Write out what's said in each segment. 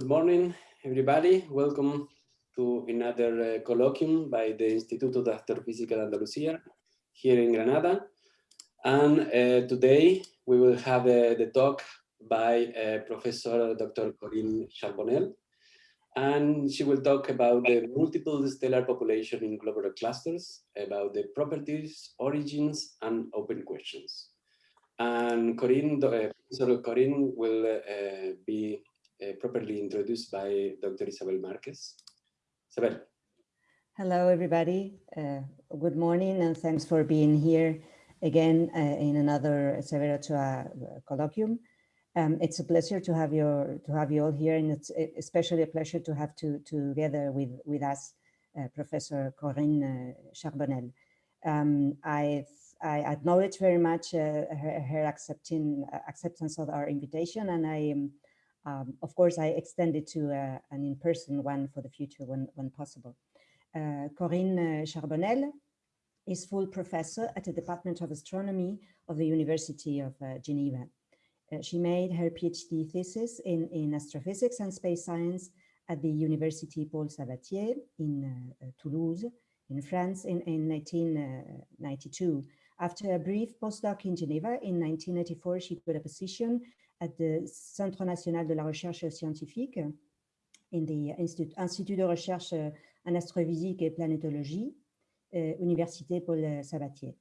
Good morning, everybody. Welcome to another uh, colloquium by the Instituto de Astrofísica de Andalucía here in Granada. And uh, today we will have uh, the talk by uh, Professor Dr. Corinne Charbonnel. And she will talk about the multiple stellar population in globular clusters, about the properties, origins, and open questions. And Corinne, uh, Professor Corinne will uh, be uh, properly introduced by Dr. Isabel Marquez. Isabel. Hello, everybody. Uh, good morning, and thanks for being here again uh, in another Severo Ochoa uh, colloquium. Um, it's a pleasure to have your to have you all here, and it's especially a pleasure to have to together with with us uh, Professor Corinne Charbonnel. Um, I I acknowledge very much uh, her, her, accepting acceptance of our invitation, and I um, um, of course, I extend it to uh, an in-person one for the future when, when possible. Uh, Corinne uh, Charbonnel is full professor at the Department of Astronomy of the University of uh, Geneva. Uh, she made her PhD thesis in, in astrophysics and space science at the University Paul Sabatier in uh, Toulouse, in France in, in 1992. After a brief postdoc in Geneva in 1984, she got a position at the Centre National de la Recherche Scientifique in the Institut, Institut de Recherche en Astrophysique et Planetologie, uh, Université Paul Sabatier.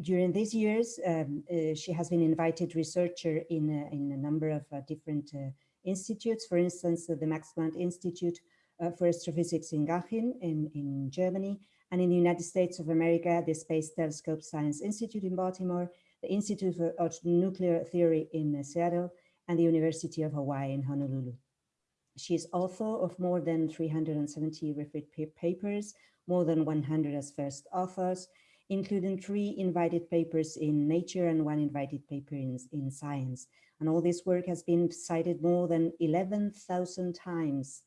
During these years, um, uh, she has been invited researcher in, uh, in a number of uh, different institutes, for instance, the Max Planck Institute for Astrophysics in Garching in, in Germany, and in the United States of America, the Space Telescope Science Institute in Baltimore, the Institute of Nuclear Theory in Seattle, and the University of Hawaii in Honolulu. She is author of more than 370 referred papers, more than 100 as first authors, including three invited papers in Nature and one invited paper in, in Science. And all this work has been cited more than 11,000 times,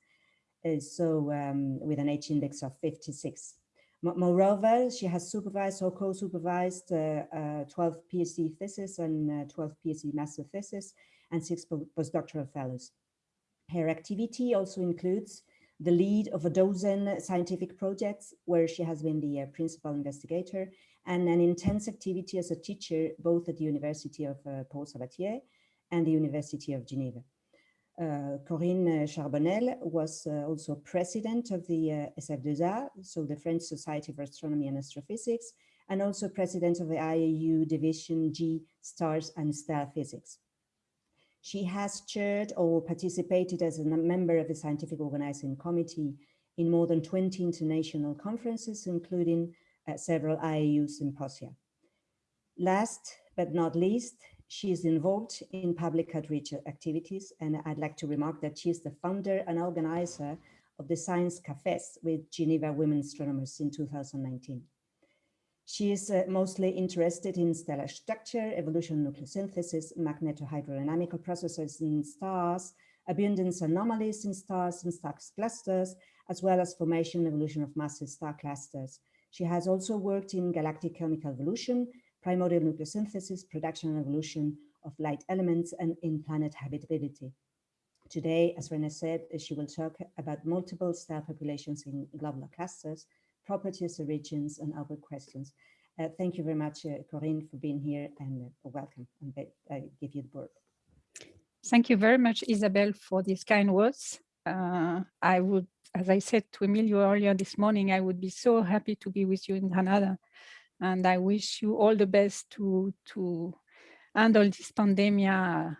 uh, so um, with an H index of 56. Moreover, she has supervised or co-supervised uh, uh, 12 PhD theses and uh, 12 PhD master theses and six postdoctoral fellows. Her activity also includes the lead of a dozen scientific projects where she has been the uh, principal investigator and an intense activity as a teacher both at the University of uh, Paul Sabatier and the University of Geneva. Uh, Corinne Charbonnel was uh, also president of the uh, SF2A, so the French Society for Astronomy and Astrophysics, and also president of the IAU Division G Stars and Star Physics. She has chaired or participated as a member of the scientific organizing committee in more than 20 international conferences, including uh, several IAU symposia. Last but not least, she is involved in public outreach activities, and I'd like to remark that she is the founder and organizer of the Science Cafes with Geneva Women Astronomers in 2019. She is uh, mostly interested in stellar structure, evolution nucleosynthesis, magnetohydrodynamical processes in stars, abundance anomalies in stars and star clusters, as well as formation and evolution of massive star clusters. She has also worked in galactic chemical evolution, primordial nucleosynthesis, production and evolution of light elements, and in-planet habitability. Today, as Rene said, she will talk about multiple star populations in globular clusters, properties, origins, and other questions. Uh, thank you very much, uh, Corinne, for being here and uh, welcome. And I give you the word. Thank you very much, Isabel, for these kind words. Uh, I would, as I said to Emilio earlier this morning, I would be so happy to be with you in Granada and I wish you all the best to to handle this pandemic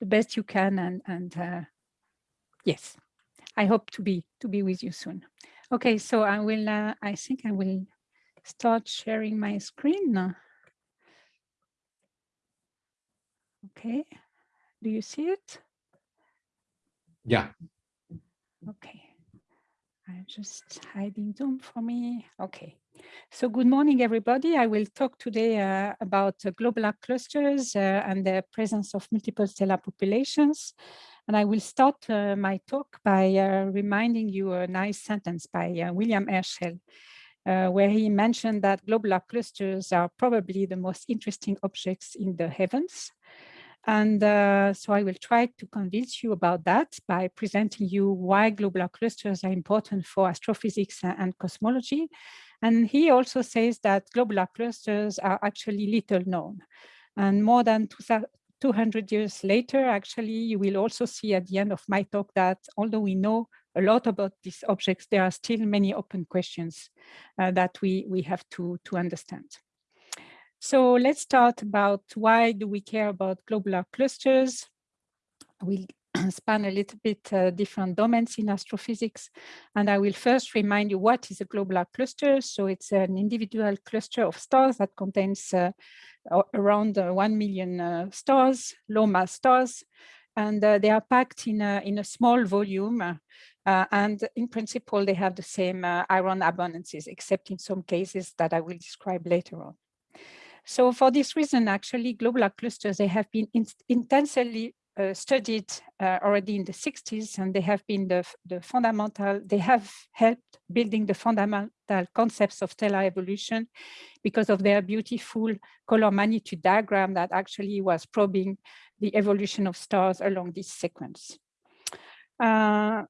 the best you can and and uh, yes I hope to be to be with you soon. Okay so I will uh, I think I will start sharing my screen. Okay do you see it? Yeah. Okay. I'm just hiding Zoom for me. Okay so good morning, everybody. I will talk today uh, about uh, globular clusters uh, and the presence of multiple stellar populations. And I will start uh, my talk by uh, reminding you a nice sentence by uh, William Herschel, where he mentioned that globular clusters are probably the most interesting objects in the heavens. And uh, so I will try to convince you about that by presenting you why globular clusters are important for astrophysics and cosmology. And he also says that globular clusters are actually little known. And more than 200 years later, actually, you will also see at the end of my talk that although we know a lot about these objects, there are still many open questions uh, that we, we have to, to understand. So let's start about why do we care about globular clusters? We'll span a little bit uh, different domains in astrophysics. And I will first remind you what is a globular cluster. So it's an individual cluster of stars that contains uh, around uh, 1 million uh, stars, low mass stars. And uh, they are packed in a, in a small volume. And in principle, they have the same iron abundances, except in some cases that I will describe later on. So for this reason, actually, globular clusters, they have been in intensely uh, studied uh, already in the 60s, and they have been the, the fundamental, they have helped building the fundamental concepts of stellar evolution because of their beautiful color magnitude diagram that actually was probing the evolution of stars along this sequence. Uh,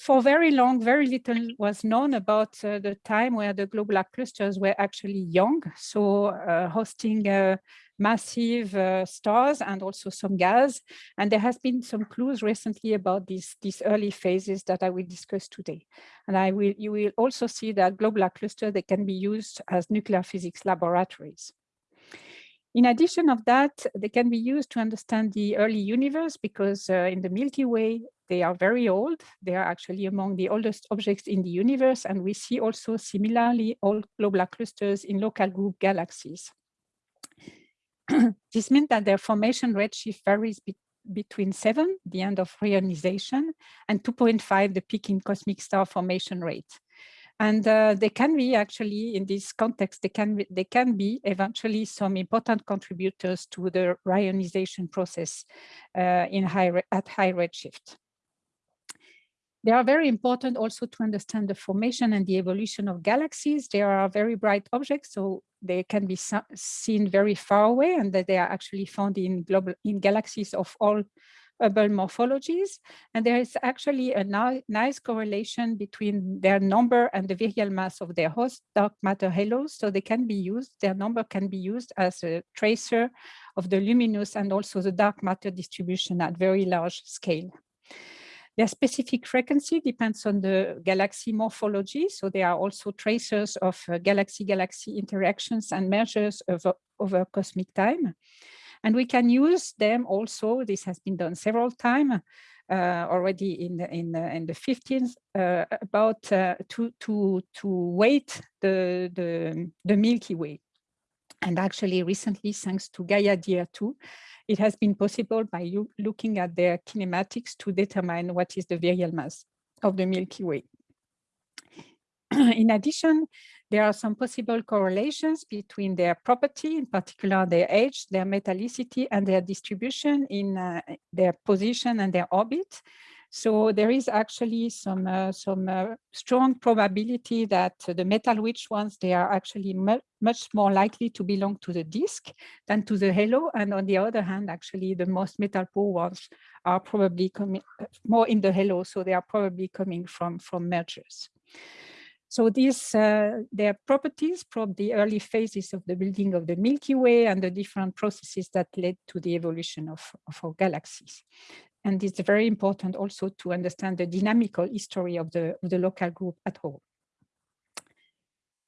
for very long, very little was known about uh, the time where the globular clusters were actually young. So uh, hosting uh, massive uh, stars and also some gas. And there has been some clues recently about these, these early phases that I will discuss today. And I will, you will also see that globular clusters, they can be used as nuclear physics laboratories. In addition of that, they can be used to understand the early universe because uh, in the Milky Way, they are very old. They are actually among the oldest objects in the universe. And we see also similarly old globular clusters in local group galaxies. this means that their formation redshift varies be between 7, the end of reionization, and 2.5, the peak in cosmic star formation rate. And uh, they can be actually, in this context, they can, be, they can be eventually some important contributors to the reionization process uh, in high, at high redshift. They are very important also to understand the formation and the evolution of galaxies. They are very bright objects, so they can be seen very far away and that they are actually found in global in galaxies of all Hubble morphologies. And there is actually a nice correlation between their number and the virial mass of their host dark matter halos. So they can be used, their number can be used as a tracer of the luminous and also the dark matter distribution at very large scale. Their specific frequency depends on the galaxy morphology. So there are also tracers of galaxy-galaxy uh, interactions and measures over, over cosmic time. And we can use them also, this has been done several times, uh, already in the in the, in the 15th uh, about uh, to to to weight the the the Milky Way, and actually recently, thanks to Gaia DR2, it has been possible by you looking at their kinematics to determine what is the virial mass of the Milky Way. in addition, there are some possible correlations between their property, in particular their age, their metallicity, and their distribution in uh, their position and their orbit. So there is actually some uh, some uh, strong probability that the metal-rich ones, they are actually mu much more likely to belong to the disk than to the halo. And on the other hand, actually the most metal-poor ones are probably coming uh, more in the halo. So they are probably coming from, from mergers. So these, uh, their properties probe the early phases of the building of the Milky Way and the different processes that led to the evolution of, of our galaxies. And it's very important also to understand the dynamical history of the, of the local group at all.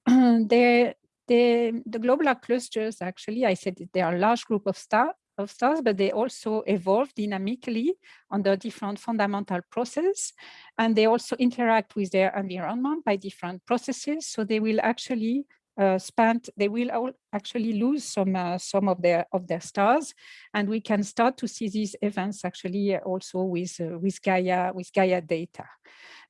the, the, the globular clusters, actually, I said they are a large group of stars, of stars, but they also evolve dynamically under different fundamental processes. And they also interact with their environment by different processes. So they will actually uh, spent, they will all actually lose some uh, some of their of their stars, and we can start to see these events actually also with uh, with Gaia with Gaia data,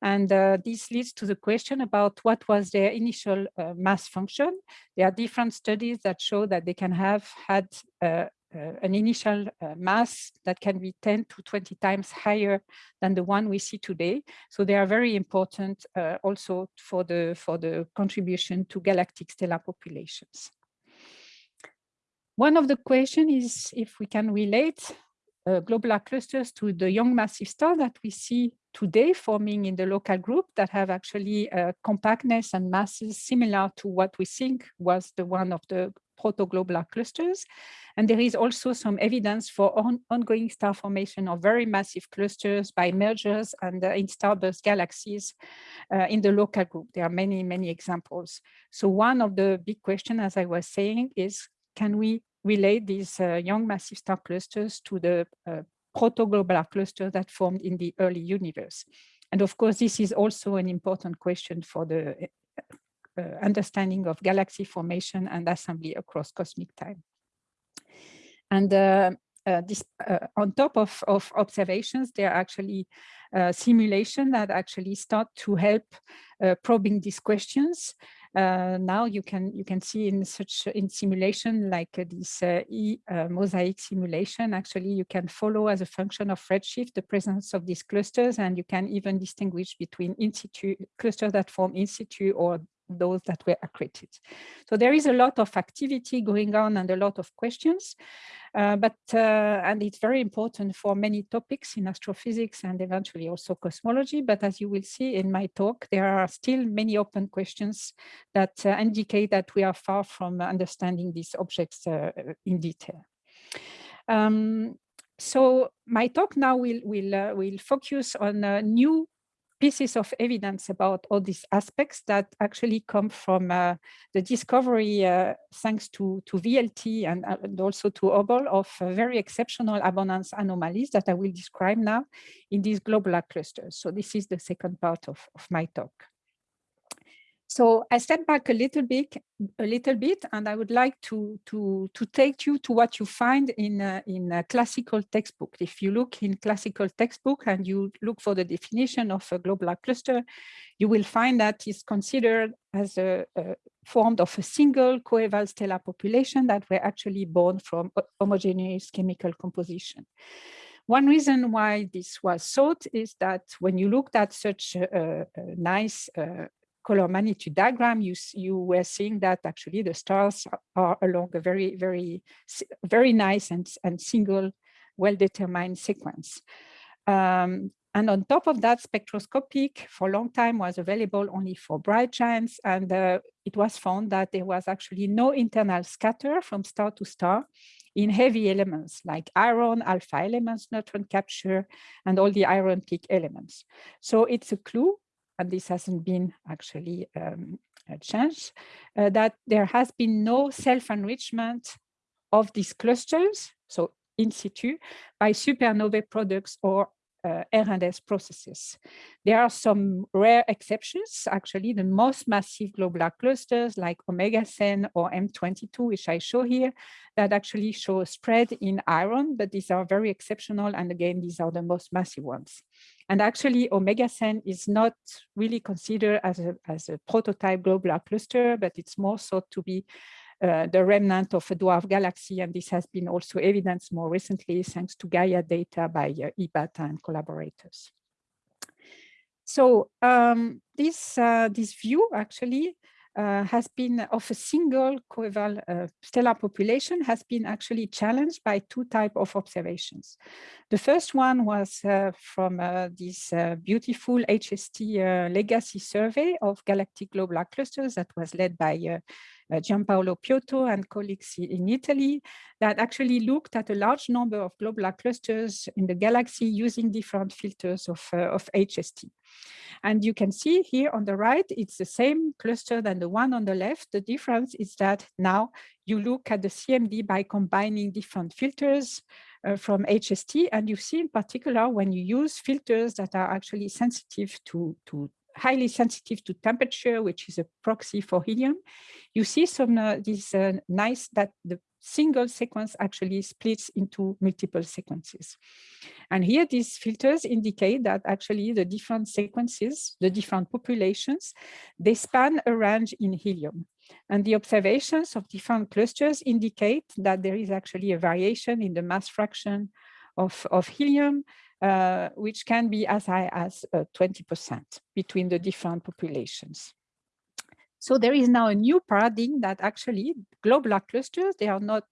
and uh, this leads to the question about what was their initial uh, mass function. There are different studies that show that they can have had uh, an initial uh, mass that can be 10 to 20 times higher than the one we see today. So they are very important uh, also for the, for the contribution to galactic stellar populations. one of the questions is if we can relate uh, globular clusters to the young massive star that we see today forming in the local group that have actually uh, compactness and masses similar to what we think was the one of the protoglobular clusters. And there is also some evidence for on ongoing star formation of very massive clusters by mergers and uh, in starburst galaxies uh, in the local group. There are many, many examples. So one of the big questions, as I was saying, is can we relate these uh, young massive star clusters to the uh, protoglobular cluster that formed in the early universe. And of course, this is also an important question for the understanding of galaxy formation and assembly across cosmic time. And uh, uh, this, uh, on top of, of observations, there are actually simulation that actually start to help probing these questions. Uh, now you can you can see in such in simulation like uh, this uh, e mosaic simulation actually you can follow as a function of redshift the presence of these clusters and you can even distinguish between in situ clusters that form in situ or those that were accreted. So there is a lot of activity going on and a lot of questions, uh, but uh, and it's very important for many topics in astrophysics and eventually also cosmology. But as you will see in my talk, there are still many open questions that uh, indicate that we are far from understanding these objects uh, in detail. Um, so my talk now will will uh, will focus on uh, new pieces of evidence about all these aspects that actually come from uh, the discovery, uh, thanks to, to VLT and, uh, and also to Hubble, of very exceptional abundance anomalies that I will describe now in these globular clusters. So this is the second part of, of my talk. So I step back a little bit, a little bit, and I would like to to to take you to what you find in a, in a classical textbook. If you look in classical textbook and you look for the definition of a globular cluster, you will find that it's considered as a, a formed of a single coeval stellar population that were actually born from homogeneous chemical composition. One reason why this was thought is that when you looked at such a, a nice uh, color magnitude diagram, you, you were seeing that actually the stars are along a very, very, very nice and, and single well-determined sequence. Um, and on top of that, spectroscopic for a long time was available only for bright giants. And uh, it was found that there was actually no internal scatter from star to star in heavy elements like iron, alpha elements, neutron capture, and all the iron peak elements. So it's a clue and this hasn't been actually um, changed, uh, that there has been no self-enrichment of these clusters, so in situ, by supernovae products or uh, R&S processes. There are some rare exceptions. Actually, the most massive globular clusters like Omega Cen or M22, which I show here, that actually show a spread in iron, but these are very exceptional. And again, these are the most massive ones. And actually, Omega Cen is not really considered as a, as a prototype globular cluster, but it's more thought to be uh, the remnant of a dwarf galaxy, and this has been also evidenced more recently thanks to Gaia data by uh, Ibata and collaborators. So um, this, uh, this view actually uh, has been of a single coeval uh, stellar population has been actually challenged by two type of observations. The first one was uh, from uh, this uh, beautiful HST legacy survey of galactic globular clusters that was led by uh, Giampaolo Piotto and colleagues in Italy that actually looked at a large number of globular clusters in the galaxy using different filters of, uh, of HST. And you can see here on the right, it's the same cluster than the one on the left. The difference is that now you look at the CMD by combining different filters uh, from HST. And you see in particular when you use filters that are actually sensitive to, to highly sensitive to temperature, which is a proxy for helium, you see some uh, this uh, nice that the single sequence actually splits into multiple sequences. And here these filters indicate that actually the different sequences, the different populations, they span a range in helium. And the observations of different clusters indicate that there is actually a variation in the mass fraction of, of helium uh, which can be as high as 20% uh, between the different populations. So there is now a new paradigm that actually globular clusters, they are not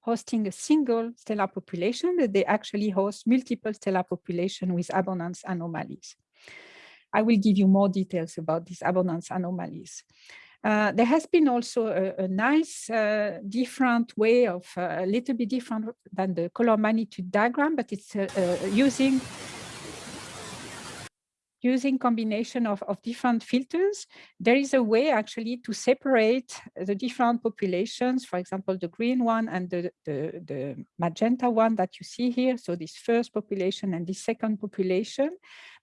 hosting a single stellar population, they actually host multiple stellar population with abundance anomalies. I will give you more details about these abundance anomalies. Uh, there has been also a, a nice uh, different way of uh, a little bit different than the color magnitude diagram, but it's uh, uh, using using combination of, of different filters, there is a way actually to separate the different populations, for example, the green one and the, the, the magenta one that you see here. So this first population and the second population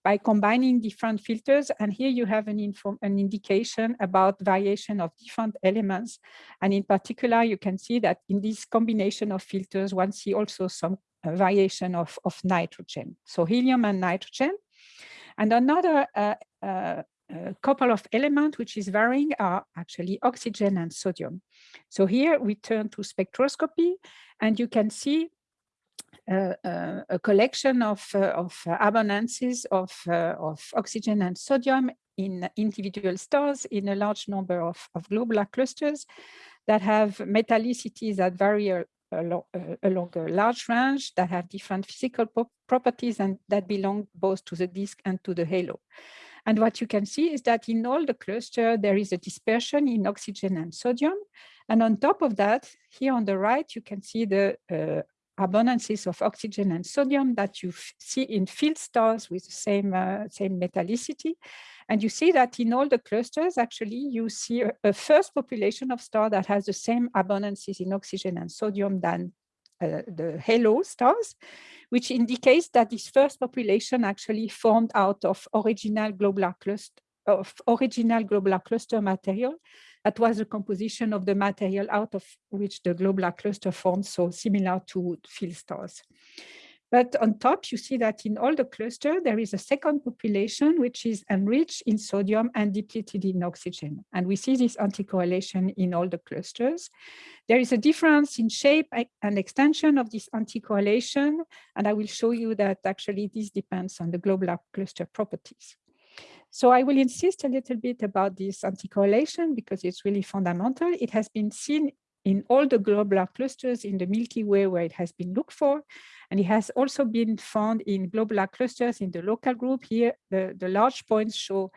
by combining different filters. And here you have an, an indication about variation of different elements. And in particular, you can see that in this combination of filters, one see also some uh, variation of, of nitrogen. So helium and nitrogen. And another uh, uh, uh, couple of elements which is varying are actually oxygen and sodium. So here we turn to spectroscopy and you can see a collection of, uh, of abundances of, of oxygen and sodium in individual stars in a large number of, of globular clusters that have metallicities that vary along, along a large range that have different physical properties and that belong both to the disk and to the halo. And what you can see is that in all the cluster, there is a dispersion in oxygen and sodium. And on top of that, here on the right, you can see the uh, abundances of oxygen and sodium that you see in field stars with the same, uh, same metallicity. And you see that in all the clusters, actually, you see a, a first population of star that has the same abundances in oxygen and sodium than uh, the halo stars, which indicates that this first population actually formed out of original globular cluster of original globular cluster material that was the composition of the material out of which the globular cluster formed, so similar to field stars. But on top, you see that in all the cluster, there is a second population which is enriched in sodium and depleted in oxygen. And we see this anticorrelation in all the clusters. There is a difference in shape and extension of this anticorrelation. And I will show you that actually this depends on the globular cluster properties. So I will insist a little bit about this anticorrelation because it's really fundamental. It has been seen in all the globular clusters in the Milky Way where it has been looked for. And it has also been found in globular clusters in the local group. Here, the, the large points show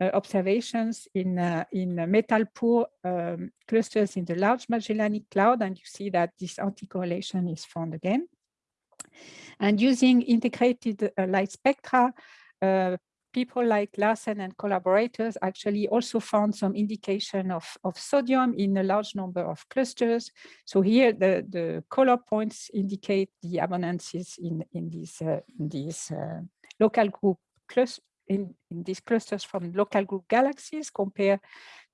uh, observations in, uh, in metal poor um, clusters in the Large Magellanic Cloud. And you see that this anticorrelation is found again. And using integrated uh, light spectra, uh, people like Larsen and collaborators actually also found some indication of, of sodium in a large number of clusters. So here the, the color points indicate the abundances in, in these, uh, in these uh, local group clusters in, in these clusters from local group galaxies compared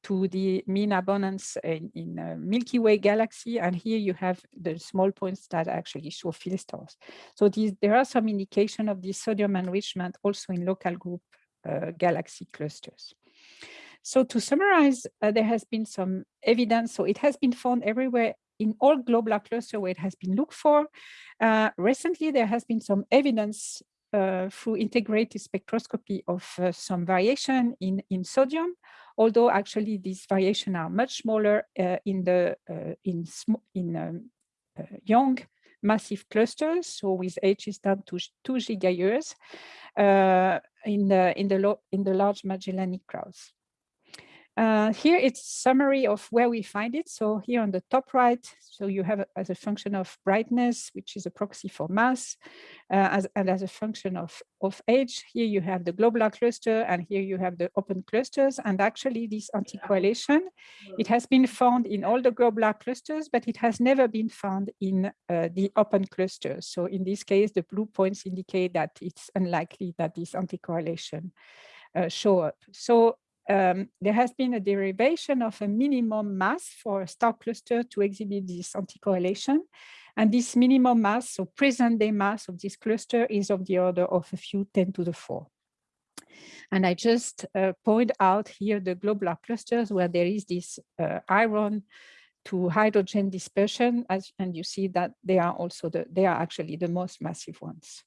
to the mean abundance in, in uh, Milky Way galaxy. And here you have the small points that actually show field stars. So these, there are some indication of this sodium enrichment also in local group uh, galaxy clusters. So to summarize, uh, there has been some evidence. So it has been found everywhere in all globular cluster where it has been looked for. Uh, recently, there has been some evidence uh, through integrated spectroscopy of uh, some variation in, in sodium, although actually these variations are much smaller uh, in the in, in um, young massive clusters, so with ages down to two gigayears in the in the in the large Magellanic clouds. Uh, here it's summary of where we find it. So here on the top right, so you have as a function of brightness, which is a proxy for mass, uh, as, and as a function of, of age, here you have the globular cluster and here you have the open clusters. And actually this anticorrelation, it has been found in all the globular clusters, but it has never been found in uh, the open clusters. So in this case, the blue points indicate that it's unlikely that this anticorrelation uh, show up. So um, there has been a derivation of a minimum mass for a star cluster to exhibit this anticorrelation. And this minimum mass, so present day mass of this cluster is of the order of a few 10 to the 4. And I just uh, point out here the globular clusters where there is this uh, iron to hydrogen dispersion, as, and you see that they are also the, they are actually the most massive ones.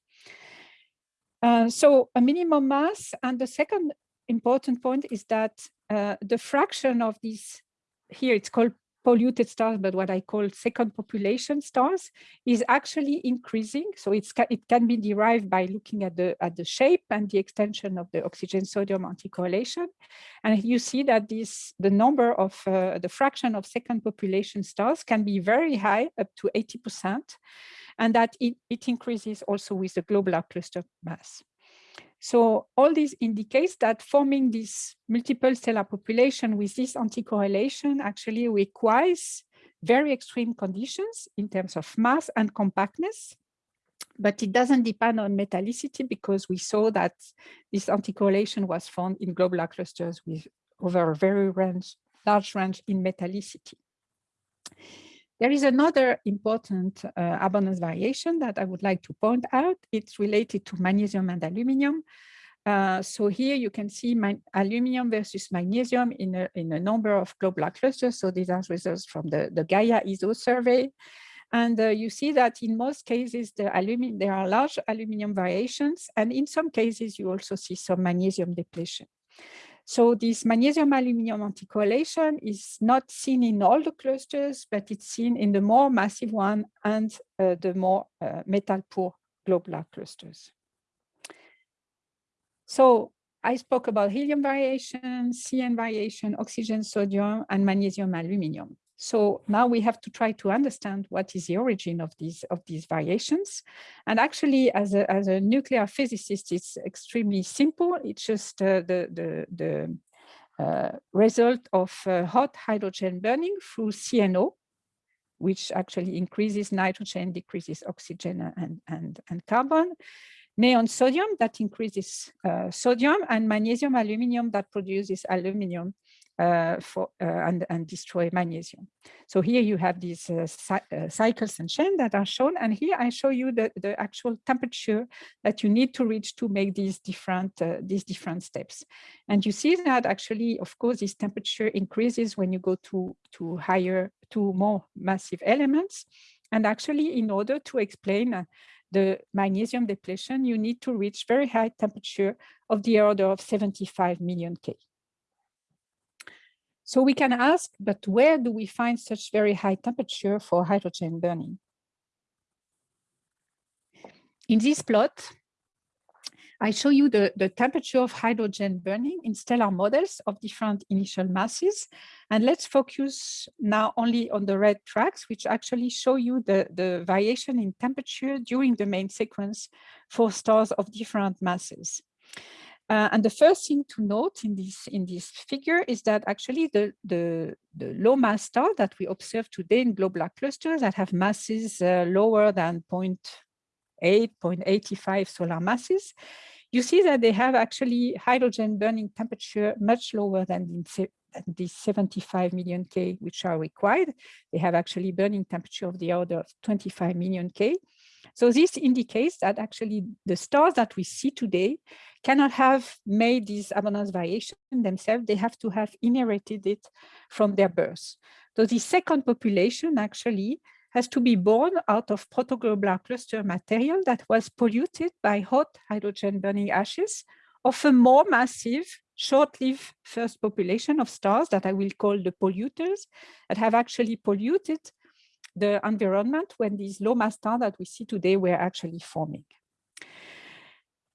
Uh, so a minimum mass and the second important point is that uh, the fraction of these, here it's called polluted stars, but what I call second population stars, is actually increasing. So it's it can be derived by looking at the at the shape and the extension of the oxygen sodium anticorrelation, and you see that this the number of uh, the fraction of second population stars can be very high, up to 80 percent, and that it, it increases also with the globular cluster mass. So all this indicates that forming this multiple stellar population with this anticorrelation actually requires very extreme conditions in terms of mass and compactness, but it doesn't depend on metallicity because we saw that this anticorrelation was found in globular clusters with over a very range, large range in metallicity. There is another important uh, abundance variation that I would like to point out. It's related to magnesium and aluminium. Uh, so here you can see my aluminium versus magnesium in a, in a number of globular clusters. So these are results from the, the Gaia ESO survey. And uh, you see that in most cases, the aluminum, there are large aluminium variations. And in some cases, you also see some magnesium depletion. So this magnesium aluminum anticorrelation is not seen in all the clusters, but it's seen in the more massive one and uh, the more uh, metal poor globular clusters. So I spoke about helium variation, CN variation, oxygen, sodium, and magnesium aluminum. So now we have to try to understand what is the origin of these of these variations. And actually, as a, as a nuclear physicist, it's extremely simple. It's just uh, the, the, the uh, result of uh, hot hydrogen burning through CNO, which actually increases nitrogen, decreases oxygen and, and, and carbon. Neon sodium that increases uh, sodium and magnesium aluminum that produces aluminum uh, for uh, and, and destroy magnesium. So here you have these uh, cycles and chain that are shown, and here I show you the, the actual temperature that you need to reach to make these different these different steps. And you see that actually, of course, this temperature increases when you go to to higher to more massive elements. And actually, in order to explain the magnesium depletion, you need to reach very high temperature of the order of 75 million K. So we can ask, but where do we find such very high temperature for hydrogen burning? In this plot, I show you the, the temperature of hydrogen burning in stellar models of different initial masses. And let's focus now only on the red tracks, which actually show you the, the variation in temperature during the main sequence for stars of different masses. Uh, and the first thing to note in this in this figure is that actually the, the, the low mass star that we observe today in globular clusters that have masses uh, lower than 0.8, 0.85 solar masses, you see that they have actually hydrogen burning temperature much lower than the, the 75 million K, which are required. They have actually burning temperature of the order of 25 million K. So this indicates that actually the stars that we see today cannot have made this abundance variation themselves. They have to have inherited it from their birth. So the second population actually has to be born out of protoglobular cluster material that was polluted by hot hydrogen burning ashes of a more massive short-lived first population of stars that I will call the polluters that have actually polluted the environment when these low mass stars that we see today were actually forming.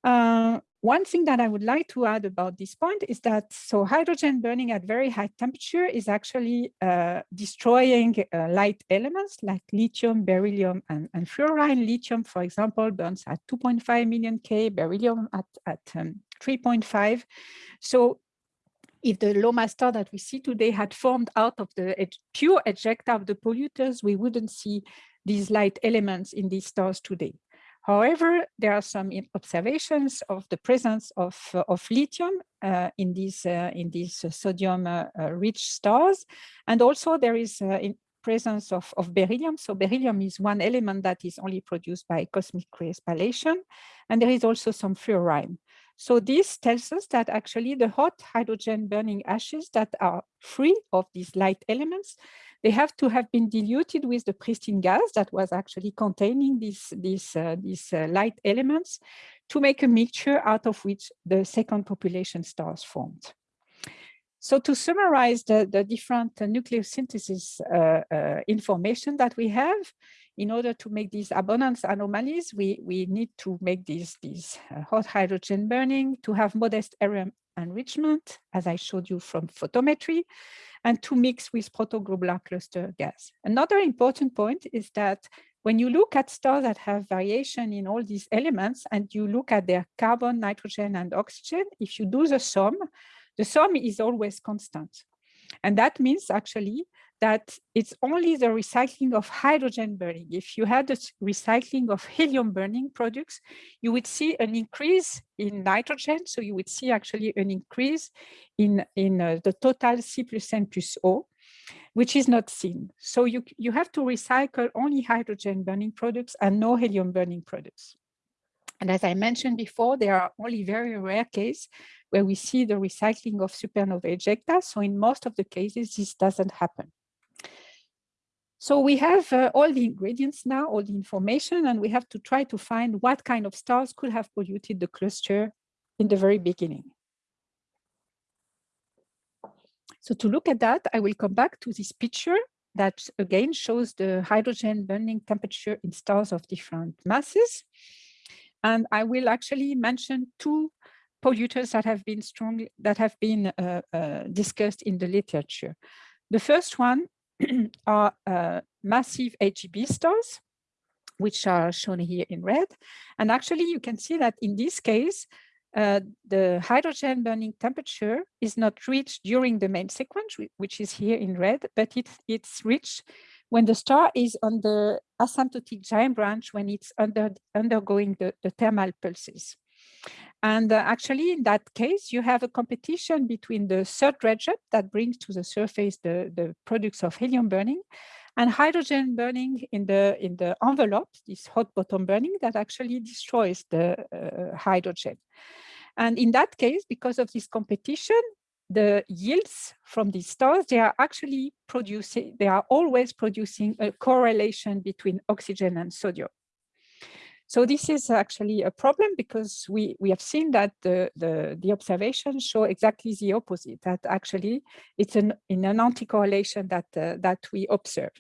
Uh, one thing that I would like to add about this point is that so hydrogen burning at very high temperature is actually uh, destroying uh, light elements like lithium, beryllium, and, and, fluorine. Lithium, for example, burns at 2.5 million K, beryllium at, at um, 3.5. So if the star that we see today had formed out of the pure ejecta of the polluters, we wouldn't see these light elements in these stars today. However, there are some observations of the presence of, uh, of lithium uh, in these uh, in these uh, sodium uh, uh, rich stars, and also there is presence of, of beryllium. So beryllium is one element that is only produced by cosmic ray spallation, and there is also some fluorine. So this tells us that actually the hot hydrogen burning ashes that are free of these light elements they have to have been diluted with the pristine gas that was actually containing these, these, uh, these uh, light elements to make a mixture out of which the second population stars formed. So to summarize the, the different uh, nucleosynthesis uh, uh, information that we have, in order to make these abundance anomalies, we, we need to make these, these uh, hot hydrogen burning, to have modest area enrichment, as I showed you from photometry, and to mix with protoglobular cluster gas. Another important point is that when you look at stars that have variation in all these elements and you look at their carbon, nitrogen, and oxygen, if you do the sum, the sum is always constant. And that means actually that it's only the recycling of hydrogen burning. If you had the recycling of helium burning products, you would see an increase in nitrogen. So you would see actually an increase in, in uh, the total C plus N plus O, which is not seen. So you, you have to recycle only hydrogen burning products and no helium burning products. And as I mentioned before, there are only very rare cases where we see the recycling of supernova ejecta. So in most of the cases, this doesn't happen. So we have uh, all the ingredients now, all the information, and we have to try to find what kind of stars could have polluted the cluster in the very beginning. So to look at that, I will come back to this picture that again shows the hydrogen burning temperature in stars of different masses. And I will actually mention two polluters that have been strong, that have been uh, uh, discussed in the literature. The first one are uh, massive AGB stars, which are shown here in red. And actually, you can see that in this case, uh, the hydrogen burning temperature is not reached during the main sequence, which is here in red, but it, it's reached when the star is on the asymptotic giant branch, when it's under, undergoing the, the thermal pulses. And uh, actually, in that case, you have a competition between the third dredge-up that brings to the surface the, the products of helium burning and hydrogen burning in the in the envelope, this hot bottom burning that actually destroys the uh, hydrogen. And in that case, because of this competition, the yields from these stars, they are actually producing, they are always producing a correlation between oxygen and sodium. So this is actually a problem because we, we have seen that the, the, the observations show exactly the opposite, that actually it's an, in an anti-correlation that, uh, that we observe.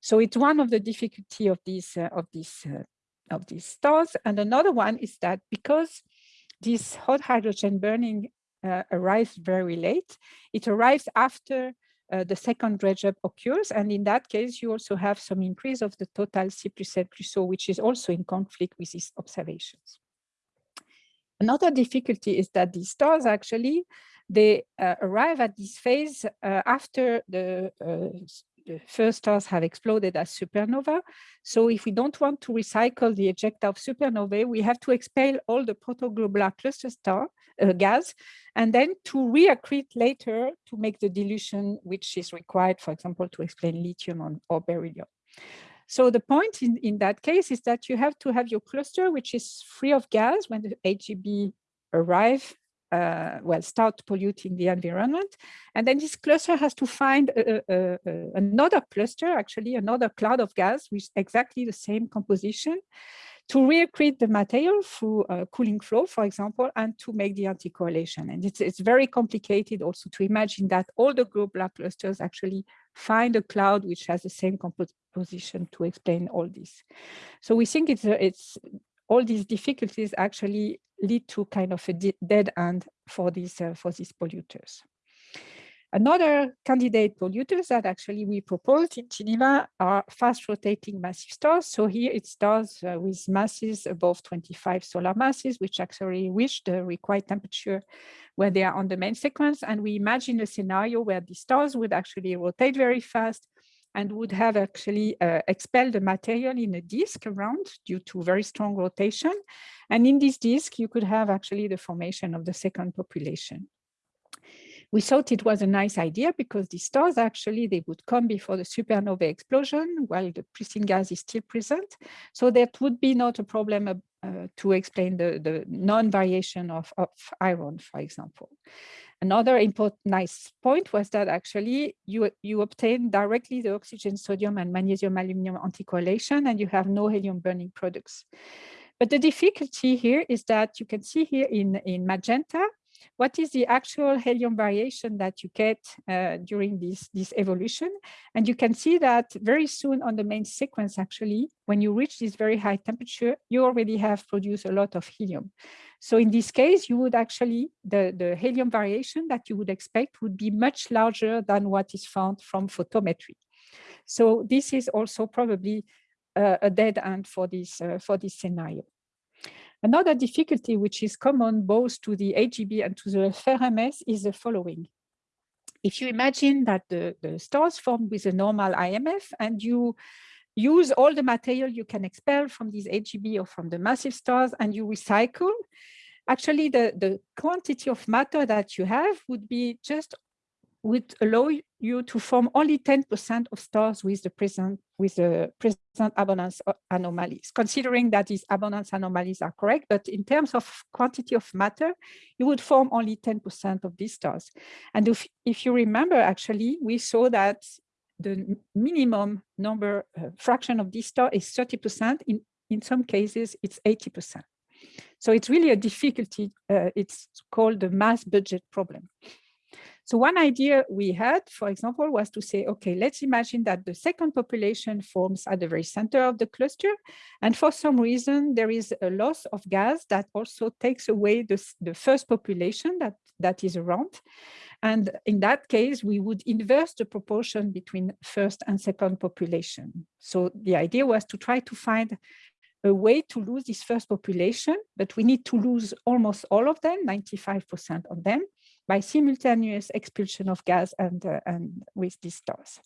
So it's one of the difficulty of these, uh, of, these, uh, of these stars. And another one is that because this hot hydrogen burning uh, arrives very late, it arrives after uh, the second dredge-up occurs. And in that case, you also have some increase of the total C plus L plus O, which is also in conflict with these observations. Another difficulty is that these stars actually, they uh, arrive at this phase uh, after the, uh, the, first stars have exploded as supernova. So if we don't want to recycle the ejecta of supernovae, we have to expel all the protoglobular cluster star uh, gas and then to reaccrete later to make the dilution which is required, for example, to explain lithium on, or beryllium. So the point in, in that case is that you have to have your cluster, which is free of gas when the AGB arrive, uh, well, start polluting the environment. And then this cluster has to find a, a, a, another cluster, actually another cloud of gas with exactly the same composition to reaccrete the material through a cooling flow, for example, and to make the anticorrelation. And it's, it's very complicated also to imagine that all the globular clusters actually find a cloud which has the same composition to explain all this. So we think it's, a, it's all these difficulties actually lead to kind of a dead end for these, uh, for these polluters. Another candidate polluters that actually we proposed in Geneva are fast rotating massive stars. So here it stars uh, with masses above 25 solar masses, which actually reach the required temperature when they are on the main sequence. And we imagine a scenario where the stars would actually rotate very fast and would have actually uh, expelled the material in a disk around due to very strong rotation. And in this disk, you could have actually the formation of the second population we thought it was a nice idea because the stars actually, they would come before the supernova explosion while the pristine gas is still present. So that would be not a problem uh, to explain the, the non-variation of, of iron, for example. Another important nice point was that actually you, you obtain directly the oxygen, sodium and magnesium aluminum anticorrelation and you have no helium burning products. But the difficulty here is that you can see here in, in magenta what is the actual helium variation that you get uh, during this, this evolution. And you can see that very soon on the main sequence, actually, when you reach this very high temperature, you already have produced a lot of helium. So in this case, you would actually, the, the helium variation that you would expect would be much larger than what is found from photometry. So this is also probably uh, a dead end for this, uh, for this scenario. Another difficulty which is common both to the AGB and to the FRMS is the following. If you imagine that the, the stars formed with a normal IMF and you use all the material you can expel from these AGB or from the massive stars and you recycle, actually the, the quantity of matter that you have would be just would allow you to form only 10% of stars with the present with the present abundance anomalies, considering that these abundance anomalies are correct, but in terms of quantity of matter, you would form only 10% of these stars. And if, if you remember, actually, we saw that the minimum number uh, fraction of this star is 30%. In, in some cases, it's 80%. So it's really a difficulty. Uh, it's called the mass budget problem. So one idea we had, for example, was to say, okay, let's imagine that the second population forms at the very center of the cluster. And for some reason, there is a loss of gas that also takes away the, the first population that, that is around. And in that case, we would inverse the proportion between first and second population. So the idea was to try to find a way to lose this first population, but we need to lose almost all of them, 95% of them, by simultaneous expulsion of gas and, uh, and with these stars.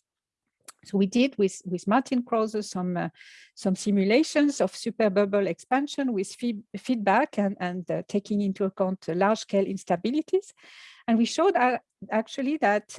So we did with, with Martin Krause some, uh, some simulations of superbubble expansion with feed, feedback and, and uh, taking into account large-scale instabilities. And we showed uh, actually that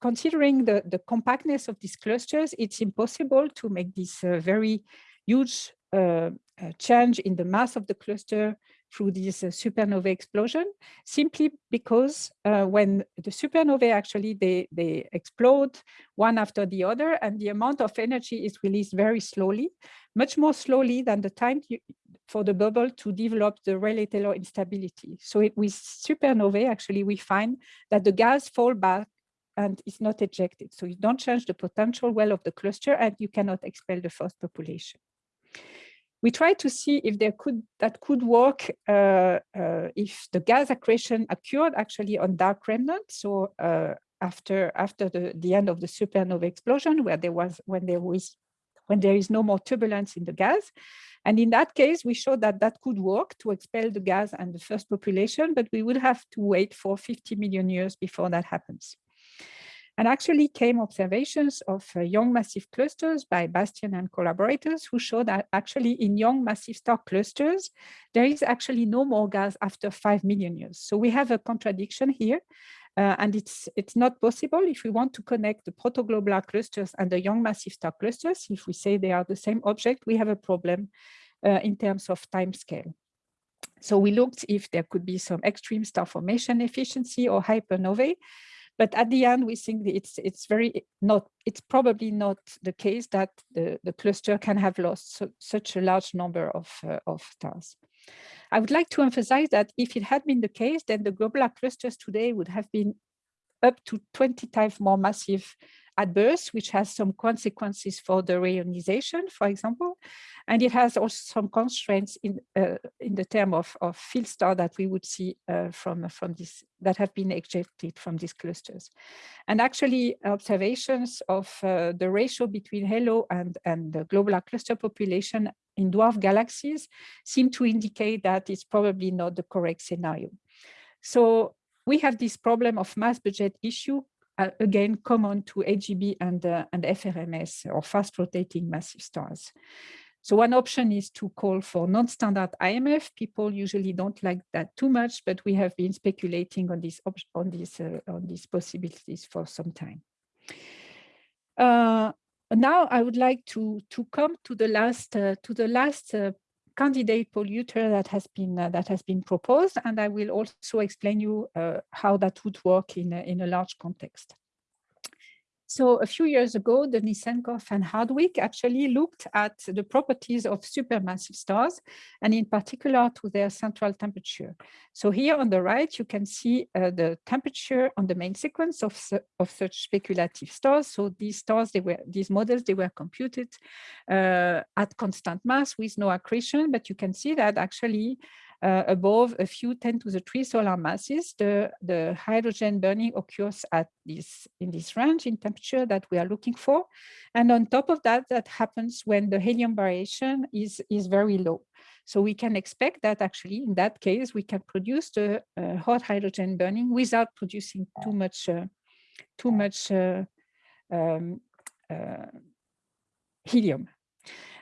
considering the, the compactness of these clusters, it's impossible to make this uh, very huge uh, change in the mass of the cluster through this uh, supernovae explosion, simply because uh, when the supernovae actually, they, they explode one after the other and the amount of energy is released very slowly, much more slowly than the time you, for the bubble to develop the Rayleigh-Taylor instability. So it, with supernovae, actually, we find that the gas fall back and is not ejected. So you don't change the potential well of the cluster and you cannot expel the first population we tried to see if there could that could work uh, uh, if the gas accretion occurred actually on dark remnants. So uh, after after the the end of the supernova explosion, where there was when there was when there is no more turbulence in the gas. And in that case, we showed that that could work to expel the gas and the first population, but we would have to wait for 50 million years before that happens. And actually came observations of uh, young massive clusters by Bastian and collaborators who show that actually in young massive star clusters, there is actually no more gas after 5 million years. So we have a contradiction here. Uh, and it's it's not possible if we want to connect the protoglobular clusters and the young massive star clusters. If we say they are the same object, we have a problem uh, in terms of time scale. So we looked if there could be some extreme star formation efficiency or hypernovae. But at the end, we think it's it's very not it's probably not the case that the, the cluster can have lost so, such a large number of, uh, of stars. I would like to emphasize that if it had been the case, then the globular clusters today would have been up to 20 times more massive at birth, which has some consequences for the reionization, for example. And it has also some constraints in uh, in the term of, of field star that we would see uh, from, from this, that have been ejected from these clusters. And actually observations of uh, the ratio between halo and, and the globular cluster population in dwarf galaxies seem to indicate that it's probably not the correct scenario. So we have this problem of mass budget issue again common to AGB and, uh, and FRMS or fast rotating massive stars. So one option is to call for non-standard IMF. People usually don't like that too much, but we have been speculating on these on these uh, on these possibilities for some time. Uh, now I would like to to come to the last uh, to the last uh, candidate polluter that has been uh, that has been proposed, and I will also explain you uh, how that would work in a, in a large context. So a few years ago, Denissenkov and Hartwick actually looked at the properties of supermassive stars, and in particular to their central temperature. So here on the right, you can see uh, the temperature on the main sequence of, of such speculative stars. So these stars, they were these models, they were computed uh, at constant mass with no accretion, but you can see that actually uh, above a few 10 to the 3 solar masses, the, the hydrogen burning occurs at this in this range in temperature that we are looking for. And on top of that, that happens when the helium variation is, is very low. So we can expect that actually in that case, we can produce the uh, hot hydrogen burning without producing too much, uh, too much uh, um, uh, helium.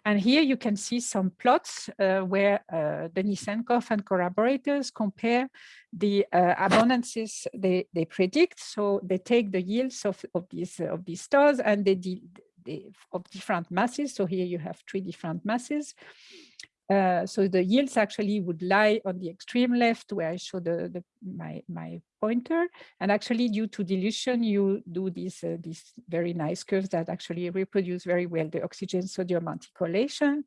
And here you can see some plots uh, where uh, Denissenkov and collaborators compare the uh, abundances they, they predict. So they take the yields of, of, these, of these stars and they, they, of different masses. So here you have three different masses. Uh, so the yields actually would lie on the extreme left where I show the, the my, my pointer. And actually due to dilution, you do these, uh, these very nice curves that actually reproduce very well the oxygen sodium anticorrelation,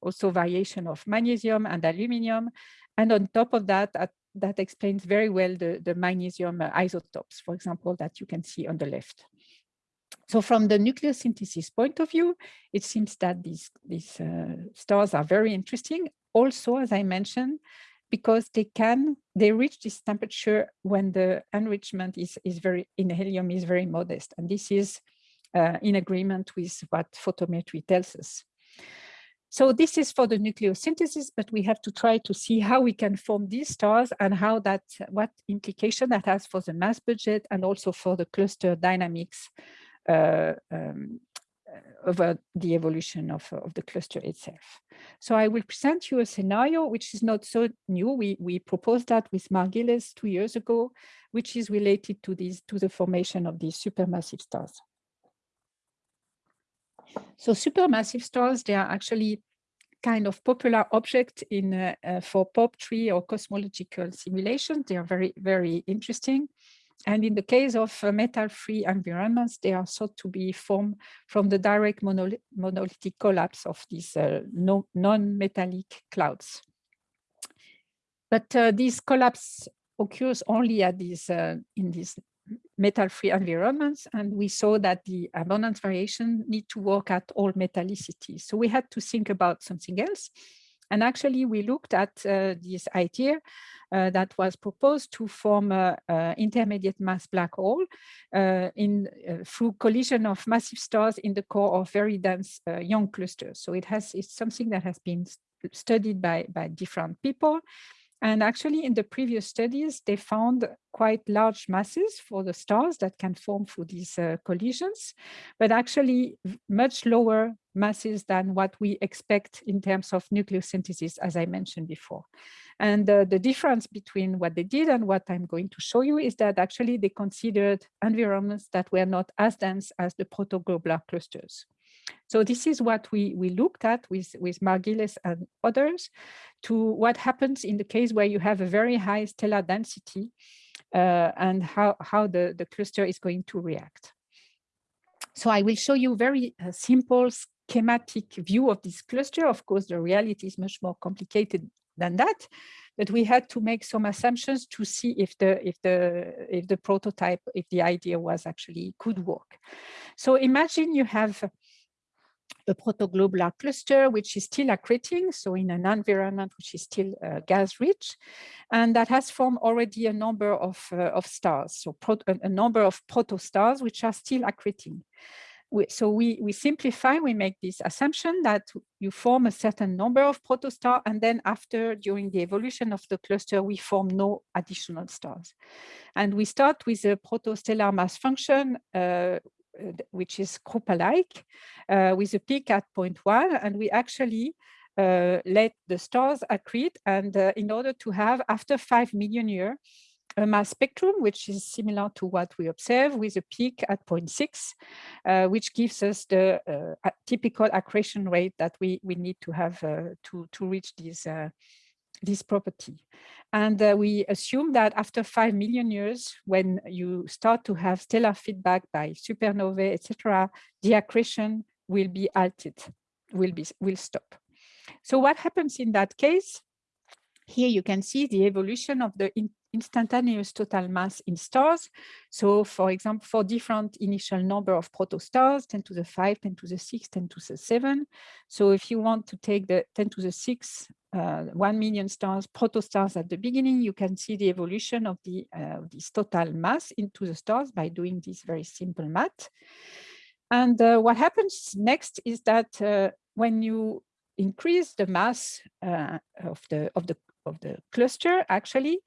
also variation of magnesium and aluminium. And on top of that, at, that explains very well the, the magnesium uh, isotopes, for example, that you can see on the left. So from the nucleosynthesis point of view, it seems that these, these uh, stars are very interesting. Also, as I mentioned, because they can, they reach this temperature when the enrichment is, is very, in helium is very modest. And this is uh, in agreement with what photometry tells us. So this is for the nucleosynthesis, but we have to try to see how we can form these stars and how that, what implication that has for the mass budget and also for the cluster dynamics um, over the evolution of, of the cluster itself. So I will present you a scenario which is not so new. We, we proposed that with Mark Gieles two years ago, which is related to these to the formation of these supermassive stars. So supermassive stars, they are actually kind of popular object in uh, uh, for POP3 or cosmological simulations. They are very, very interesting. And in the case of uh, metal-free environments, they are thought to be formed from the direct monolith monolithic collapse of these uh, no non-metallic clouds. But uh, this collapse occurs only at these uh, in these metal-free environments, and we saw that the abundance variation need to work at all metallicity. So we had to think about something else. And actually, we looked at uh, this idea uh, that was proposed to form an intermediate mass black hole uh, in through collision of massive stars in the core of very dense young clusters. So it has it's something that has been studied by by different people. And actually, in the previous studies, they found quite large masses for the stars that can form through these uh, collisions, but actually much lower masses than what we expect in terms of nucleosynthesis, as I mentioned before. And uh, the difference between what they did and what I'm going to show you is that actually they considered environments that were not as dense as the protoglobular clusters. So this is what we, we looked at with, with Mark Gieles and others to what happens in the case where you have a very high stellar density uh, and how, how the, the cluster is going to react. So I will show you very uh, simple schematic view of this cluster. Of course, the reality is much more complicated than that, but we had to make some assumptions to see if the if the if the prototype, if the idea was actually could work. So imagine you have a protoglobular cluster, which is still accreting, so in an environment which is still uh, gas rich, and that has formed already a number of, uh, of stars, so a, number of protostars which are still accreting. We, so we, we simplify, we make this assumption that you form a certain number of protostars, and then after, during the evolution of the cluster, we form no additional stars. And we start with a protostellar mass function uh, which is Kroupa-like, uh, with a peak at 0.1, and we actually uh, let the stars accrete, and uh, in order to have, after 5 million years, a mass spectrum, which is similar to what we observe with a peak at 0.6, uh, which gives us the uh, typical accretion rate that we, we need to have to, to reach these this property. And uh, we assume that after 5 million years, when you start to have stellar feedback by supernovae, etc., the accretion will be altered, will, be, will stop. So what happens in that case? Here you can see the evolution of the in instantaneous total mass in stars. So for example, for different initial number of protostars, 10 to the 5, 10 to the 6, 10 to the 7. So if you want to take the 10 to the 6, uh, 1 million stars, protostars at the beginning, you can see the evolution of the uh, this total mass into the stars by doing this very simple math. And uh, what happens next is that uh, when you increase the mass uh, of the of the of the cluster, actually,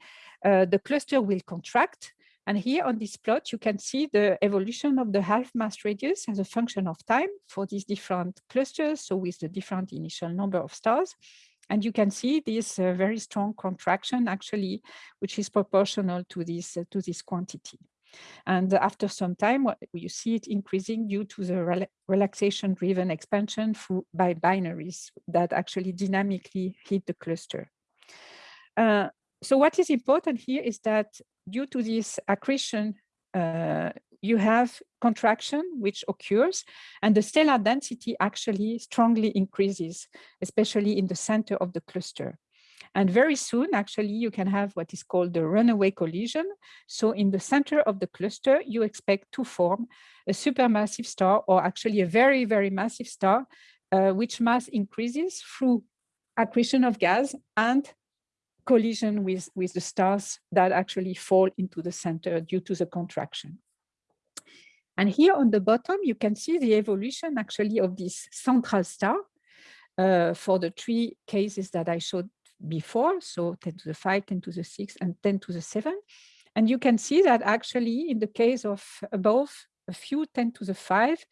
uh, the cluster will contract. And here on this plot, you can see the evolution of the half mass radius as a function of time for these different clusters. So with the different initial number of stars. And you can see this uh, very strong contraction actually, which is proportional to this, uh, to this quantity. And after some time, you see it increasing due to the rel relaxation-driven expansion by binaries that actually dynamically hit the cluster. Uh, so what is important here is that due to this accretion, uh, you have contraction which occurs and the stellar density actually strongly increases, especially in the center of the cluster. And very soon, actually, you can have what is called the runaway collision. So in the center of the cluster, you expect to form a supermassive star or actually a very, very massive star, uh, which mass increases through accretion of gas and collision with, with the stars that actually fall into the center due to the contraction. And here on the bottom, you can see the evolution actually of this central star uh, for the three cases that I showed before, so 10 to the 5, 10 to the 6, and 10 to the 7. And you can see that actually in the case of above a few 10 to the 5,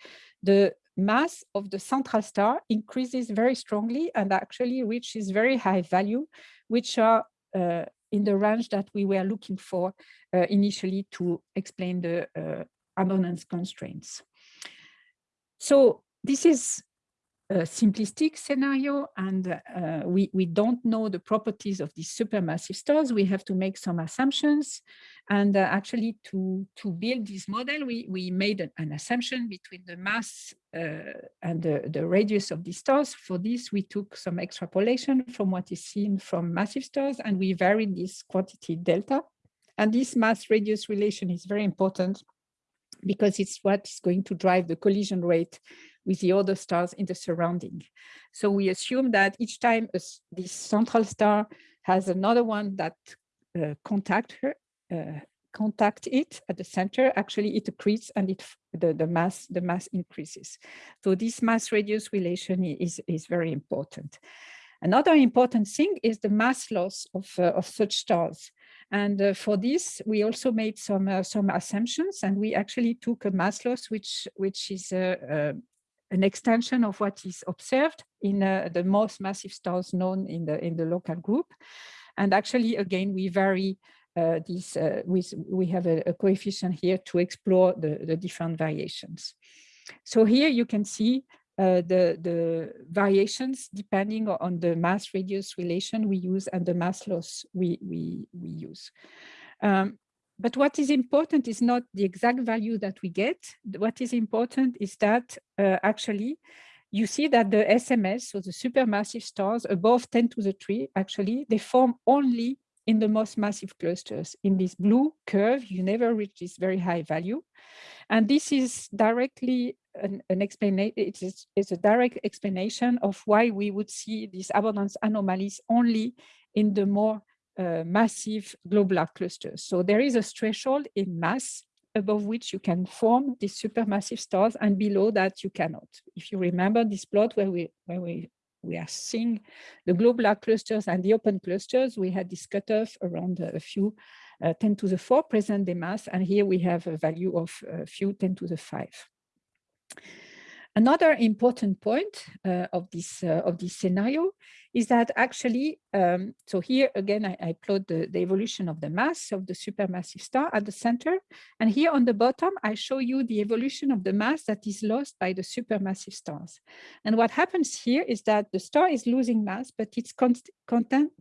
the mass of the central star increases very strongly and actually reaches very high value, which are uh, in the range that we were looking for uh, initially to explain the uh, abundance constraints. So this is simplistic scenario and uh, we, we don't know the properties of these supermassive stars. We have to make some assumptions. And uh, actually to, to build this model, we, we made an, an assumption between the mass uh, and the, the radius of these stars. For this, we took some extrapolation from what is seen from massive stars and we varied this quantity delta. And this mass radius relation is very important because it's what is going to drive the collision rate with the other stars in the surrounding. So we assume that each time this central star has another one that uh, contact her, uh, contact it at the center, actually it accretes and it the, the mass the mass increases. So this mass radius relation is, is very important. Another important thing is the mass loss of, uh, of such stars. And uh, for this, we also made some uh, some assumptions, and we actually took a mass loss, which which is uh, uh, an extension of what is observed in uh, the most massive stars known in the in the local group. And actually, again, we vary uh, these uh, with we have a, a, coefficient here to explore the, the different variations. So here you can see uh, the, the variations depending on the mass radius relation we use and the mass loss we, we, we use. Um, but what is important is not the exact value that we get. What is important is that uh, actually you see that the SMS, so the supermassive stars above 10 to the 3, actually, they form only in the most massive clusters. In this blue curve, you never reach this very high value. And this is directly an, an explanation, it is, a direct explanation of why we would see these abundance anomalies only in the more uh, massive globular clusters. So there is a threshold in mass above which you can form these supermassive stars and below that you cannot. If you remember this plot where we where we we are seeing the globular clusters and the open clusters, we had this cutoff around a few uh, 10 to the 4 present day mass, and here we have a value of a few 10 to the 5. Another important point uh, of this uh, of this scenario is that actually, um, so here again, I, I plot the, the, evolution of the mass of the supermassive star at the center. And here on the bottom, I show you the evolution of the mass that is lost by the supermassive stars. And what happens here is that the star is losing mass, but its content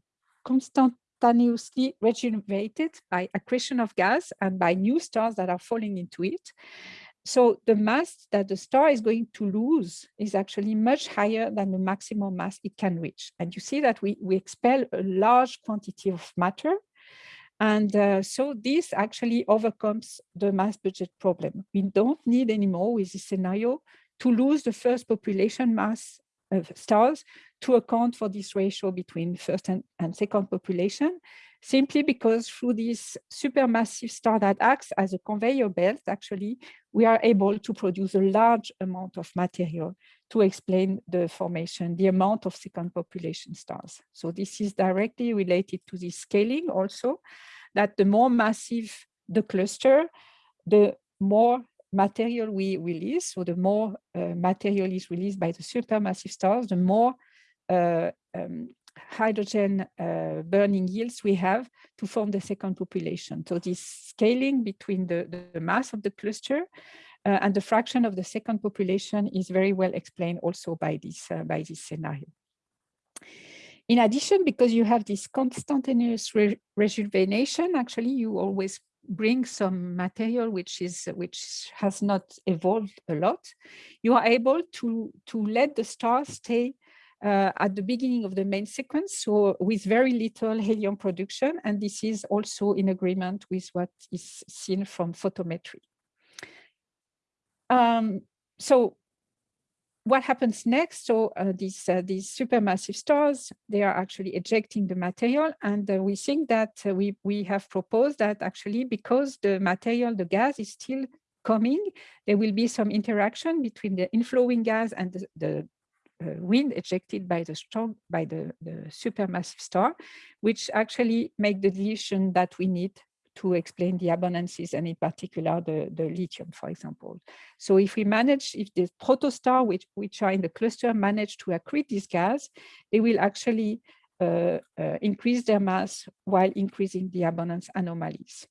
constantly regenerated by accretion of gas and by new stars that are falling into it. So the mass that the star is going to lose is actually much higher than the maximum mass it can reach. And you see that we, we expel a large quantity of matter. And uh, so this actually overcomes the mass budget problem. We don't need anymore with this scenario to lose the first population mass stars to account for this ratio between first and, and second population, simply because through this supermassive star that acts as a conveyor belt, actually, we are able to produce a large amount of material to explain the formation, the amount of second population stars. So this is directly related to the scaling also, that the more massive the cluster, the more material we release. So the more uh, material is released by the supermassive stars, the more uh, um, hydrogen uh, burning yields we have to form the second population. So this scaling between the, the mass of the cluster uh, and the fraction of the second population is very well explained also by this, uh, by this scenario. In addition, because you have this constantaneous re rejuvenation, actually you always bring some material which is which has not evolved a lot, you are able to to let the star stay uh, at the beginning of the main sequence, so with very little helium production, and this is also in agreement with what is seen from photometry. Um, so what happens next? So uh, these uh, these supermassive stars, they are actually ejecting the material, and uh, we think that uh, we we have proposed that actually because the material, the gas is still coming, there will be some interaction between the inflowing gas and the, the uh, wind ejected by the strong by the, the supermassive star, which actually make the dilution that we need to explain the abundances and in particular the, the lithium, for example. So if we manage, if the protostar, which, which are in the cluster, manage to accrete this gas, they will actually uh, uh, increase their mass while increasing the abundance anomalies.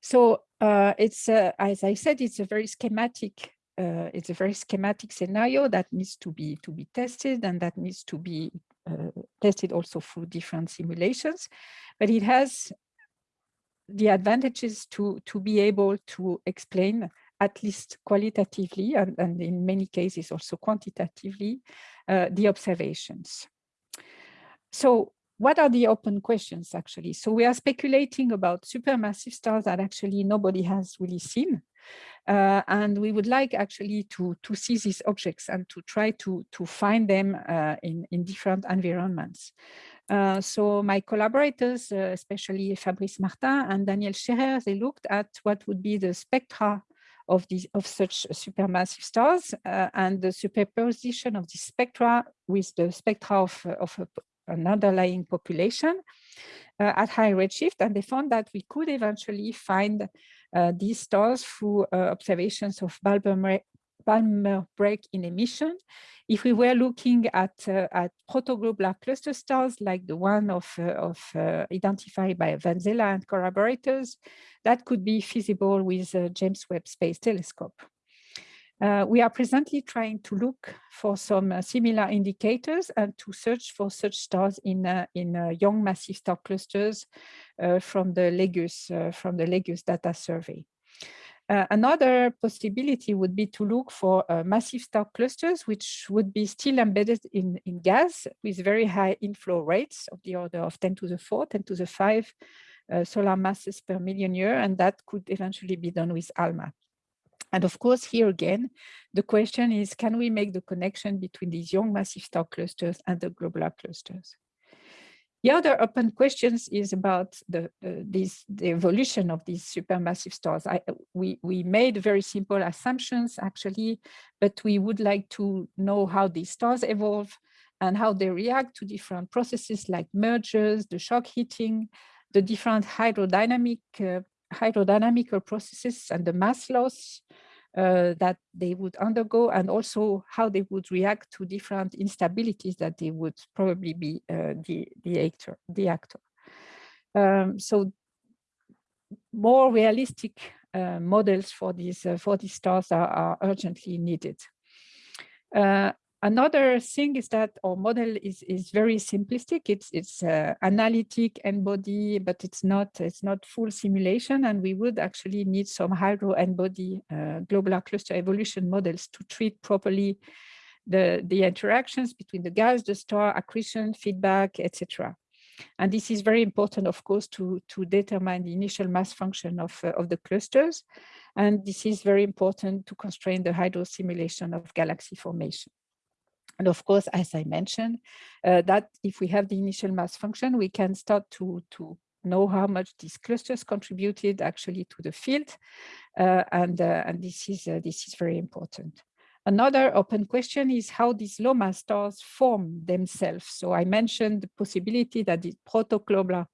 So uh, it's, uh, as I said, it's a very schematic uh, it's a very schematic scenario that needs to be to be tested and that needs to be uh, tested also through different simulations. But it has the advantages to, to be able to explain at least qualitatively and, and in many cases also quantitatively uh, the observations. So what are the open questions actually? So we are speculating about supermassive stars that actually nobody has really seen. Uh, and we would like actually to, to see these objects and to try to, to find them uh, in, in different environments. Uh, so my collaborators, uh, especially Fabrice Martins and Daniel Schaerer, they looked at what would be the spectra of these of such supermassive stars uh, and the superposition of the spectra with the spectra of, of a, an underlying population uh, at high redshift. And they found that we could eventually find these stars through observations of Balmer break in emission. If we were looking at, uh, at protoglobular cluster stars like the one of, uh, of uh, identified by Vanzella and collaborators, that could be feasible with James Webb Space Telescope. Uh, we are presently trying to look for some uh, similar indicators and to search for such stars in uh, in young massive star clusters from the LEGUS from the LEGUS data survey. Uh, another possibility would be to look for uh, massive star clusters, which would be still embedded in, in gas with very high inflow rates of the order of 10 to the 4, 10 to the 5 uh, solar masses per million year, and that could eventually be done with ALMA. And of course, here again, the question is, can we make the connection between these young massive star clusters and the globular clusters? The other open questions is about the, uh, this, the evolution of these supermassive stars. I, we, we made very simple assumptions actually, but we would like to know how these stars evolve and how they react to different processes like mergers, the shock heating, the different hydrodynamic uh, hydrodynamical processes and the mass loss, uh, that they would undergo and also how they would react to different instabilities that they would probably be uh, the, the actor. The actor. Um, so more realistic uh, models for these uh, for these stars are, are urgently needed. Uh, another thing is that our model is is very simplistic. It's it's uh, analytic N-body, but it's not it's not full simulation, and we would actually need some hydro N-body uh, globular cluster evolution models to treat properly the the interactions between the gas, the star, accretion, feedback, etc. And this is very important, of course, to, to determine the initial mass function of, uh, of the clusters. And this is very important to constrain the hydro simulation of galaxy formation. And of course, as I mentioned, uh, that if we have the initial mass function, we can start to, to know how much these clusters contributed actually to the field. Uh, and, uh, and this is, uh, this is very important. Another open question is how these low mass stars form themselves. So I mentioned the possibility that the protoglobular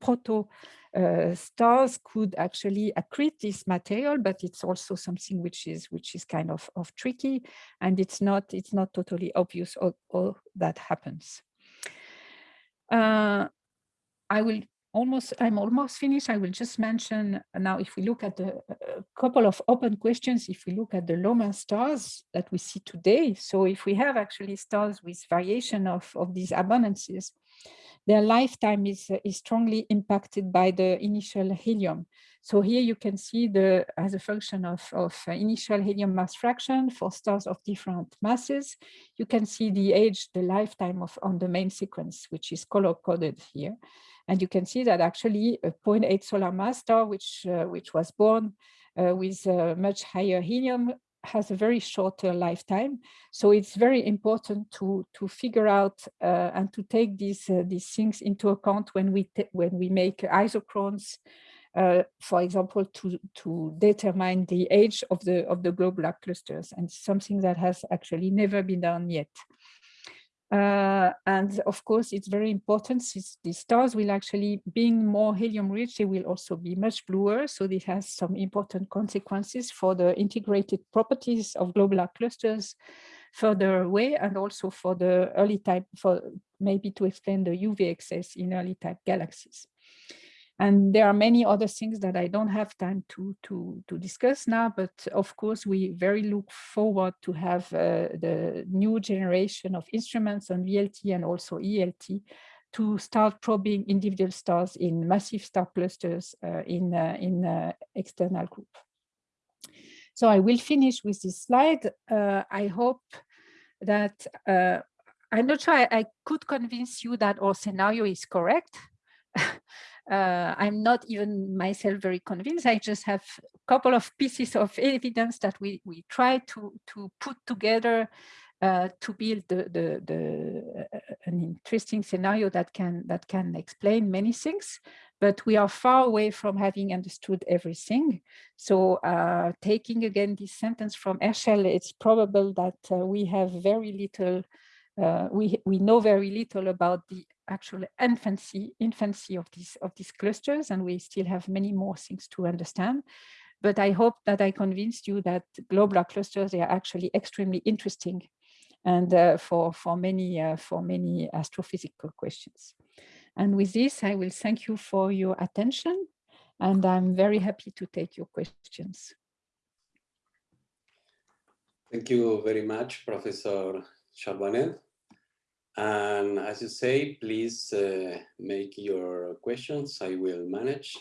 proto uh, stars could actually accrete this material, but it's also something which is which is kind of, of tricky, and it's not it's not totally obvious all, all that happens. Uh, I will almost I'm almost finished. I will just mention now if we look at the a couple of open questions, if we look at the low stars that we see today. So if we have actually stars with variation of, of these abundances, their lifetime is, is strongly impacted by the initial helium. So here you can see the as a function of, of initial helium mass fraction for stars of different masses. You can see the age, the lifetime of on the main sequence, which is color coded here. And you can see that actually a 0.8 solar mass star, which, uh, which was born uh, with uh, much higher helium, has a very shorter lifetime. So it's very important to, to figure out uh, and to take these, uh, these things into account when we, when we make isochrones, uh, for example, to, to determine the age of the, of the globular clusters and something that has actually never been done yet. Uh, and of course, it's very important since the stars will actually, being more helium rich, they will also be much bluer. So this has some important consequences for the integrated properties of globular clusters further away and also for the early type, for maybe to explain the UV excess in early type galaxies. And there are many other things that I don't have time to, to, to discuss now, but of course, we very look forward to have uh, the new generation of instruments on VLT and also ELT to start probing individual stars in massive star clusters uh, in, uh, in uh, external group. So I will finish with this slide. Uh, I hope that uh, I'm not sure I, I could convince you that our scenario is correct. uh, I'm not even myself very convinced. I just have a couple of pieces of evidence that we, we try to, to put together uh, to build the, the, the uh, an interesting scenario that can that can explain many things, but we are far away from having understood everything. So uh, taking again this sentence from Herschel, it's probable that uh, we have very little uh, we we know very little about the actual infancy infancy of these of these clusters, and we still have many more things to understand. But I hope that I convinced you that globular clusters they are actually extremely interesting, and uh, for for many uh, for many astrophysical questions. And with this, I will thank you for your attention, and I'm very happy to take your questions. Thank you very much, Professor Charbonnel. And as you say, please uh, make your questions. I will manage.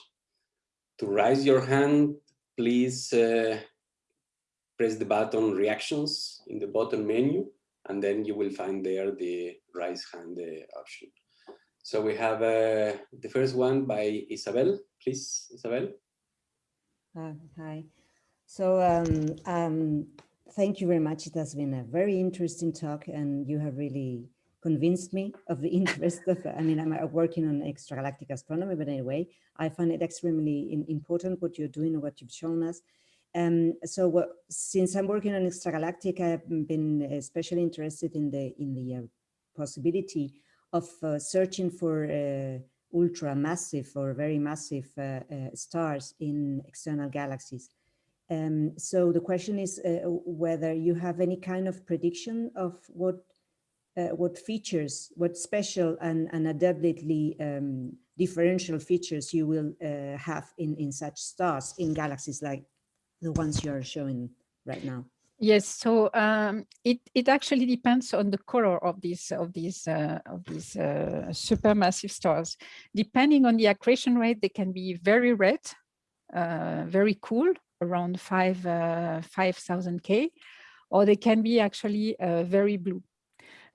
To raise your hand, please uh, press the button reactions in the bottom menu, and then you will find there the raise hand uh, option. So we have uh, the first one by Isabel. Please, Isabel. Uh, hi. So um, um, thank you very much. It has been a very interesting talk and you have really convinced me of the interest of, I mean, I'm uh, working on extragalactic astronomy, but anyway, I find it extremely important what you're doing and what you've shown us. Um, so what, since I'm working on extragalactic, I've been especially interested in the in the uh, possibility of uh, searching for uh, ultra massive or very massive uh, uh, stars in external galaxies. Um, so the question is uh, whether you have any kind of prediction of what uh, what features, what special and, and adaptively um, differential features you will uh, have in, in such stars in galaxies like the ones you are showing right now. Yes, so um, it it actually depends on the color of these of these uh, of these uh, supermassive stars. Depending on the accretion rate, they can be very red, uh, very cool, around five uh, five thousand K, or they can be actually uh, very blue.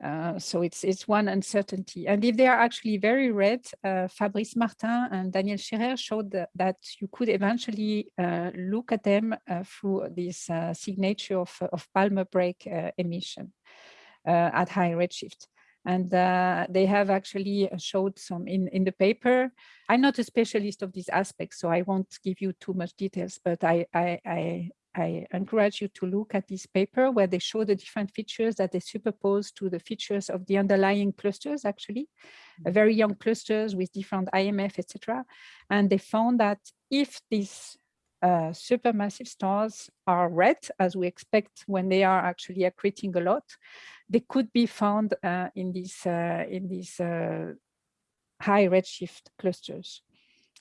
Uh, so it's it's one uncertainty. And if they are actually very red, uh, Fabrice Martins and Daniel Schaerer showed that, that you could eventually uh, look at them uh, through this uh, signature of, of Balmer break emission at high redshift. And they have actually showed some in, in the paper. I'm not a specialist of these aspects, so I won't give you too much details, but I, I, I I encourage you to look at this paper where they show the different features that they superpose to the features of the underlying clusters, actually, mm-hmm. very young clusters with different IMF, etc. And they found that if these uh, supermassive stars are red, as we expect when they are actually accreting a lot, they could be found uh, in these uh, in these uh, high redshift clusters.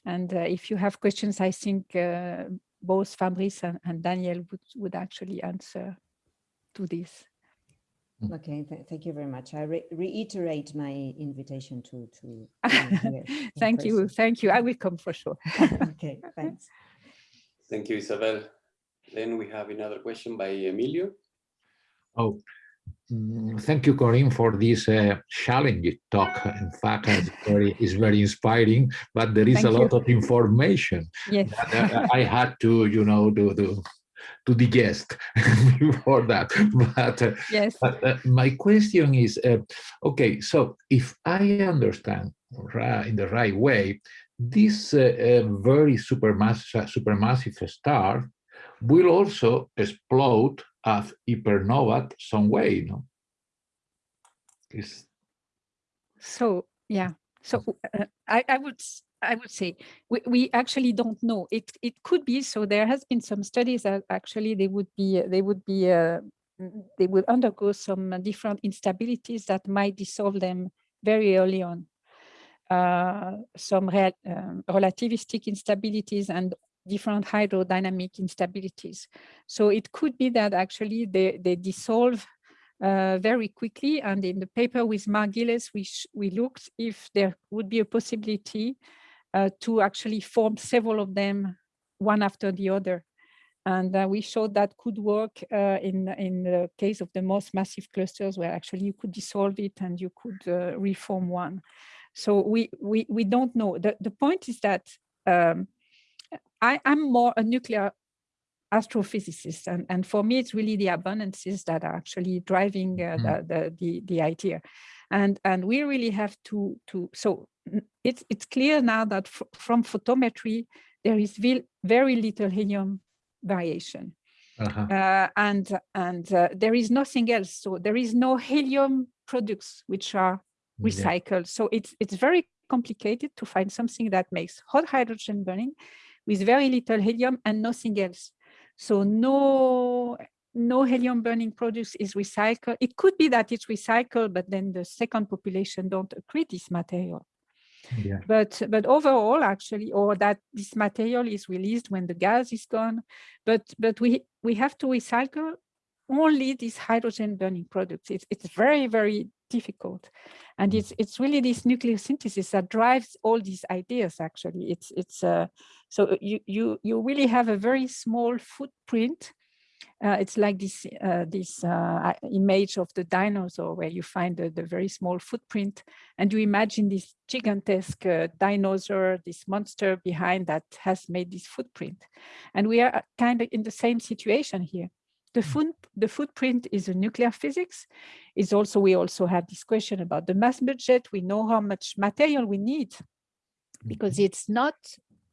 And uh, if you have questions, I think uh, both Fabrice and, and Daniel would, would actually answer to this. Okay, th thank you very much. I re reiterate my invitation to to. thank you, thank you. I will come for sure. okay, thanks. Thank you, Isabel. Then we have another question by Emilio. Oh, Mm, thank you, Corinne, for this uh, challenging talk. In fact, it's very, it's very inspiring, but there is Thank a lot of information yes. that uh, I had to, you know, do, do to digest before that. But, uh, yes. but uh, my question is, uh, okay, so if I understand in the right way, this uh, very supermassive, supermassive star will also explode as hypernova some way, no? Is so yeah. So uh, I, I would I would say we, we actually don't know. It it could be so. There has been some studies that actually they would be they would be uh, they would undergo some different instabilities that might dissolve them very early on. Uh, some real, um, relativistic instabilities and different hydrodynamic instabilities. So it could be that actually they, they dissolve uh, very quickly. And in the paper with Mark Gieles, we, we looked if there would be a possibility uh, to actually form several of them one after the other. And uh, we showed that could work uh, in, in the case of the most massive clusters where actually you could dissolve it and you could uh, reform one. So we, we, we don't know. The, the point is that um, I, am more a nuclear astrophysicist, and, and for me, it's really the abundances that are actually driving uh, mm. the, the, the, the idea. And, and we really have to, to so it's, it's clear now that from photometry, there is very little helium variation. Uh -huh. uh, and and uh, there is nothing else. So there is no helium products which are recycled. Yeah. So it's it's very complicated to find something that makes hot hydrogen burning with very little helium and nothing else. So no, no helium burning produce is recycled. It could be that it's recycled, but then the second population don't accrete this material. Yeah. But but overall, actually, or that this material is released when the gas is gone. But but we we have to recycle only these hydrogen burning products. It's it's very very difficult. And mm. it's it's really this nucleosynthesis that drives all these ideas. Actually, it's it's uh, so you you you really have a very small footprint. Uh, it's like this uh, this uh, image of the dinosaur where you find the, the very small footprint, and you imagine this gigantesque uh, dinosaur, this monster behind that has made this footprint, and we are kind of in the same situation here. The, foot, the footprint is a nuclear physics. Is also we also have this question about the mass budget. We know how much material we need because mm-hmm. it's not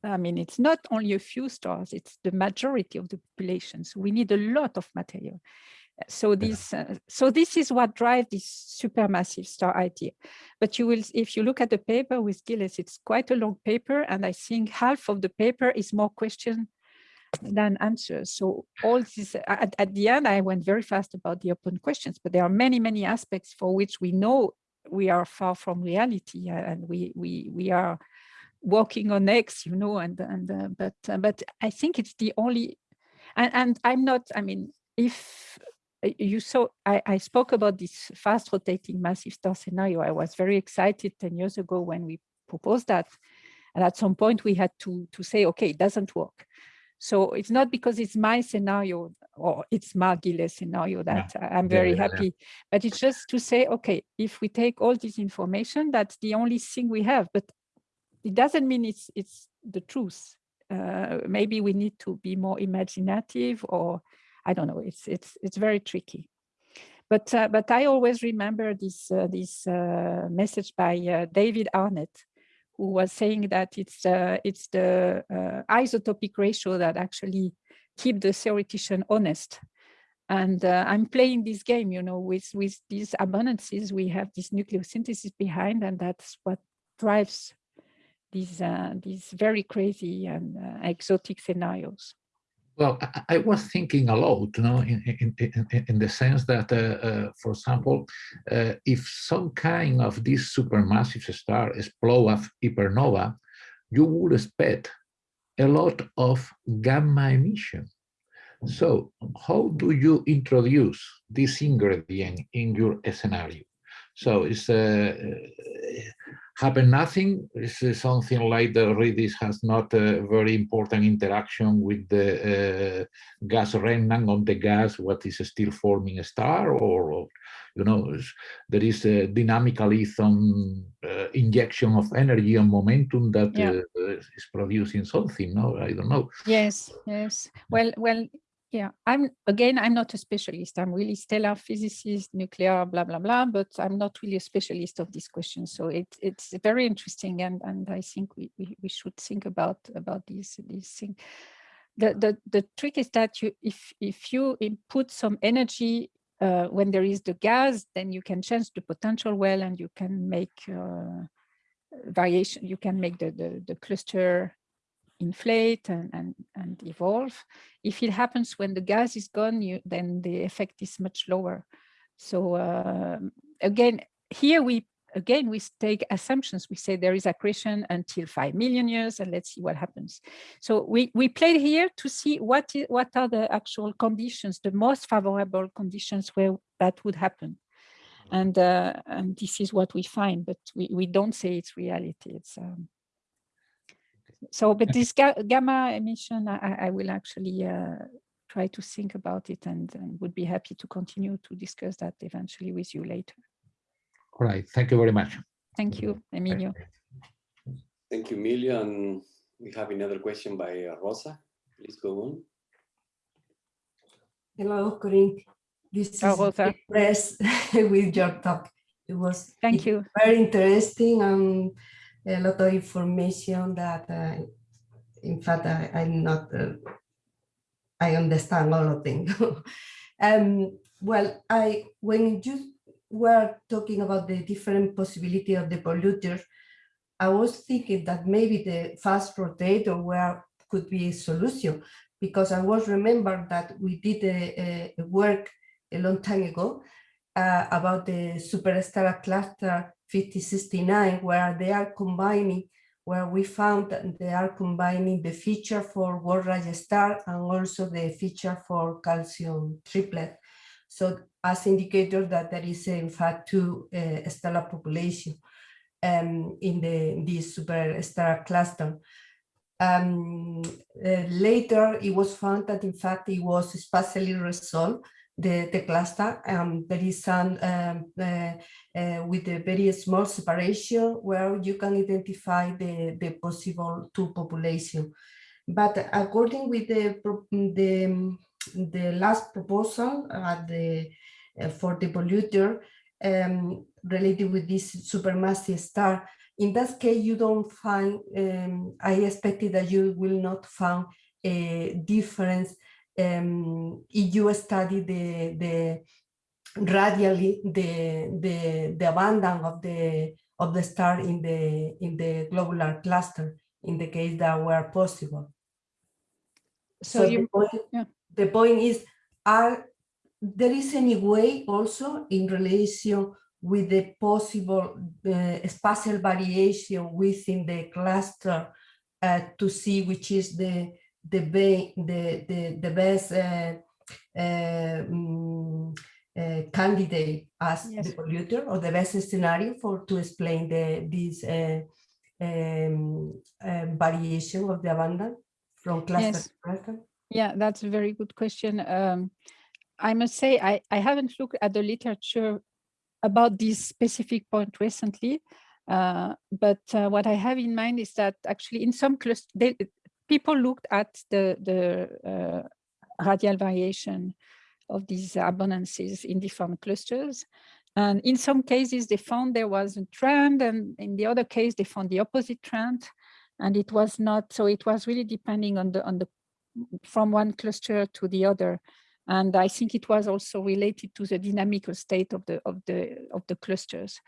I mean, it's not only a few stars, it's the majority of the population. So we need a lot of material. So this, uh, so this is what drives this supermassive star idea. But you will, if you look at the paper with Gieles, it's quite a long paper, and I think half of the paper is more question than answers. So all this, at, at the end, I went very fast about the open questions, but there are many, many aspects for which we know we are far from reality, uh, and we we we are walking on eggs, you know, and and uh, but uh, but I think it's the only, and and I'm not. I mean, if uh, you saw, I, I spoke about this fast rotating massive star scenario. I was very excited 10 years ago when we proposed that. And at some point we had to, to say, okay, it doesn't work. So it's not because it's my scenario or it's Mark Gieles's scenario that yeah. I'm very yeah, happy, yeah. but it's just to say, okay, if we take all this information, that's the only thing we have, but it doesn't mean it's, it's the truth. Uh, maybe we need to be more imaginative or I don't know, it's, it's, it's very tricky. But, uh, but I always remember this, uh, this uh, message by uh, David Arnett, who was saying that it's it's the uh, isotopic ratio that actually keep the theoretician honest. And uh, I'm playing this game, you know, with with these abundances, we have this nucleosynthesis behind, and that's what drives these uh, these very crazy and uh, exotic scenarios. Well, I, was thinking a lot, you know, in, in, in, in the sense that, uh, uh, for example, uh, if some kind of this supermassive star explode as hypernova, you would expect a lot of gamma emission. So how do you introduce this ingredient in your scenario? So it's uh, happen nothing. Is something like the Redis has not a very important interaction with the uh, gas remnant on the gas, what is still forming a star, or, or you know, there is a dynamically some uh, injection of energy and momentum that yeah. uh, is producing something. No, I don't know. Yes, yes. Well, well, yeah, I'm again, I'm not a specialist. I'm really stellar physicist, nuclear, blah, blah, blah, but I'm not really a specialist of this question. So it, it's very interesting. And, and I think we, we, we should think about, about this, this thing. The, the, the trick is that you, if, if you input some energy uh, when there is the gas, then you can change the potential well and you can make uh, variation, you can make the, the, the cluster inflate and, and, and evolve. If it happens when the gas is gone, you, then the effect is much lower. So uh, again, here we again we take assumptions. We say there is accretion until five million years, and let's see what happens. So we we played here to see what is, what are the actual conditions, the most favorable conditions where that would happen. And uh, and this is what we find, but we, we don't say it's reality. It's um, so, but this ga gamma emission, I, I will actually uh, try to think about it and, and, would be happy to continue to discuss that eventually with you later. All right, thank you very much. Thank you, Emilio. Thank you, Emilio. And we have another question by uh, Rosa. Please go on. Hello, Corinne. This is Rosa. impressed with your talk. It was Thank you. very interesting and a lot of information that, uh, in fact, I, am not, uh, I understand all of things. um, well, I when you were talking about the different possibility of the polluter, I was thinking that maybe the fast rotator where could be a solution because I was remember that we did a, a work a long time ago uh, about the superstar cluster 5069, where they are combining, where we found that they are combining the feature for Wolf-Rayet star and also the feature for calcium triplet. So as indicator that there is in fact two uh, stellar population um, in the this superstar cluster. Um, uh, later, it was found that in fact it was spatially resolved the, the cluster. Um, there is some um, uh, uh, with a very small separation where you can identify the, the possible two population. But according with the, the, the last proposal at the, uh, for the polluter um, related with this supermassive star, in that case, you don't find, um, I expected that you will not find a difference um, if you study the, the radially the, the, the abundance of the, of the star in the, in the globular cluster in the case that were possible. So, so you, the, point, yeah. the point is, are there is any way also in relation with the possible uh, spatial variation within the cluster uh, to see which is the the, the, the, the best uh, uh, um, candidate as Yes. the polluter or the best scenario for to explain the this uh, um, uh, variation of the abundance from cluster Yes. to cluster? Yeah, that's a very good question. Um, I must say, I, I haven't looked at the literature about this specific point recently, uh, but uh, what I have in mind is that actually in some clusters, people looked at the, the uh, radial variation of these abundances in different clusters. And in some cases, they found there was a trend, and in the other case, they found the opposite trend. And it was not, so it was really depending on the on the from one cluster to the other. And I think it was also related to the dynamical state of the of the of the clusters.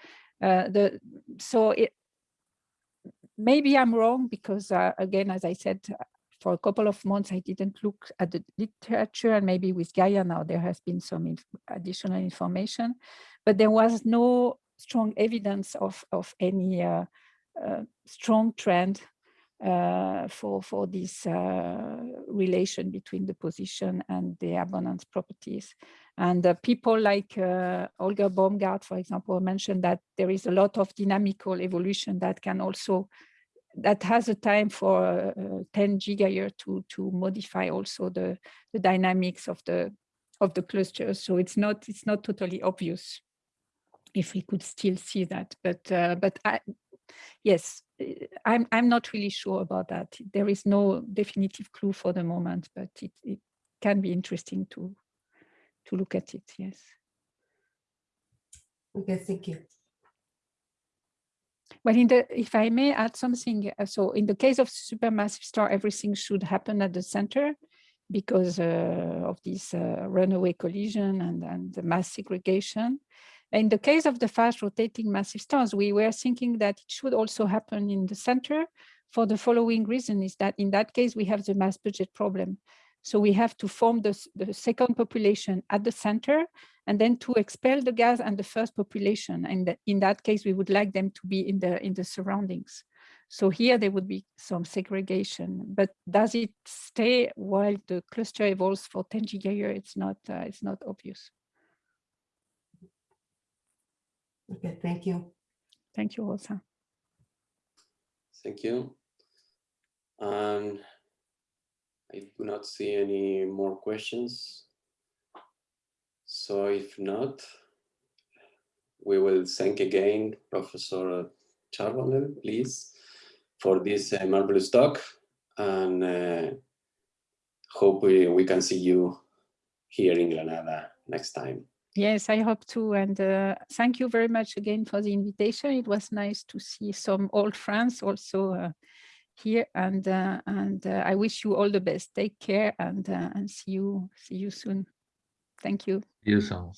Uh, the so it maybe I'm wrong because uh, again, as I said, for a couple of months I didn't look at the literature, and maybe with Gaia now there has been some inf additional information, but there was no strong evidence of of any uh, uh, strong trend uh, for, for this uh, relation between the position and the abundance properties. And uh, people like uh, Holger Baumgardt, for example, mentioned that there is a lot of dynamical evolution that can also, that has a time for uh, 10 gigayear to, to modify also the, the dynamics of the, of the clusters. So it's not, it's not totally obvious if we could still see that, but, uh, but I, yes, I'm, I'm not really sure about that. There is no definitive clue for the moment, but it, it can be interesting to, to look at it, yes. Okay, thank you. Well, in the, if I may add something, uh, so in the case of supermassive star, everything should happen at the center because uh, of this uh, runaway collision and, and the mass segregation. In the case of the fast rotating massive stars, we were thinking that it should also happen in the center for the following reason is that in that case, we have the mass budget problem. So we have to form the, the second population at the center and then to expel the gas and the first population. And in that case, we would like them to be in the, in the surroundings. So here there would be some segregation, but does it stay while the cluster evolves for 10 gigayear? It's not, uh, it's not obvious. Okay, thank you. Thank you, Rosa. Thank you. And I do not see any more questions. So if not, we will thank again Professor Charbonnel, please, for this uh, marvelous talk and uh, hope we, we can see you here in Granada next time. Yes, I hope to. And uh, thank you very much again for the invitation. It was nice to see some old friends also uh, here. And uh, and uh, I wish you all the best. Take care and uh, and see you see you soon. Thank you. You soon.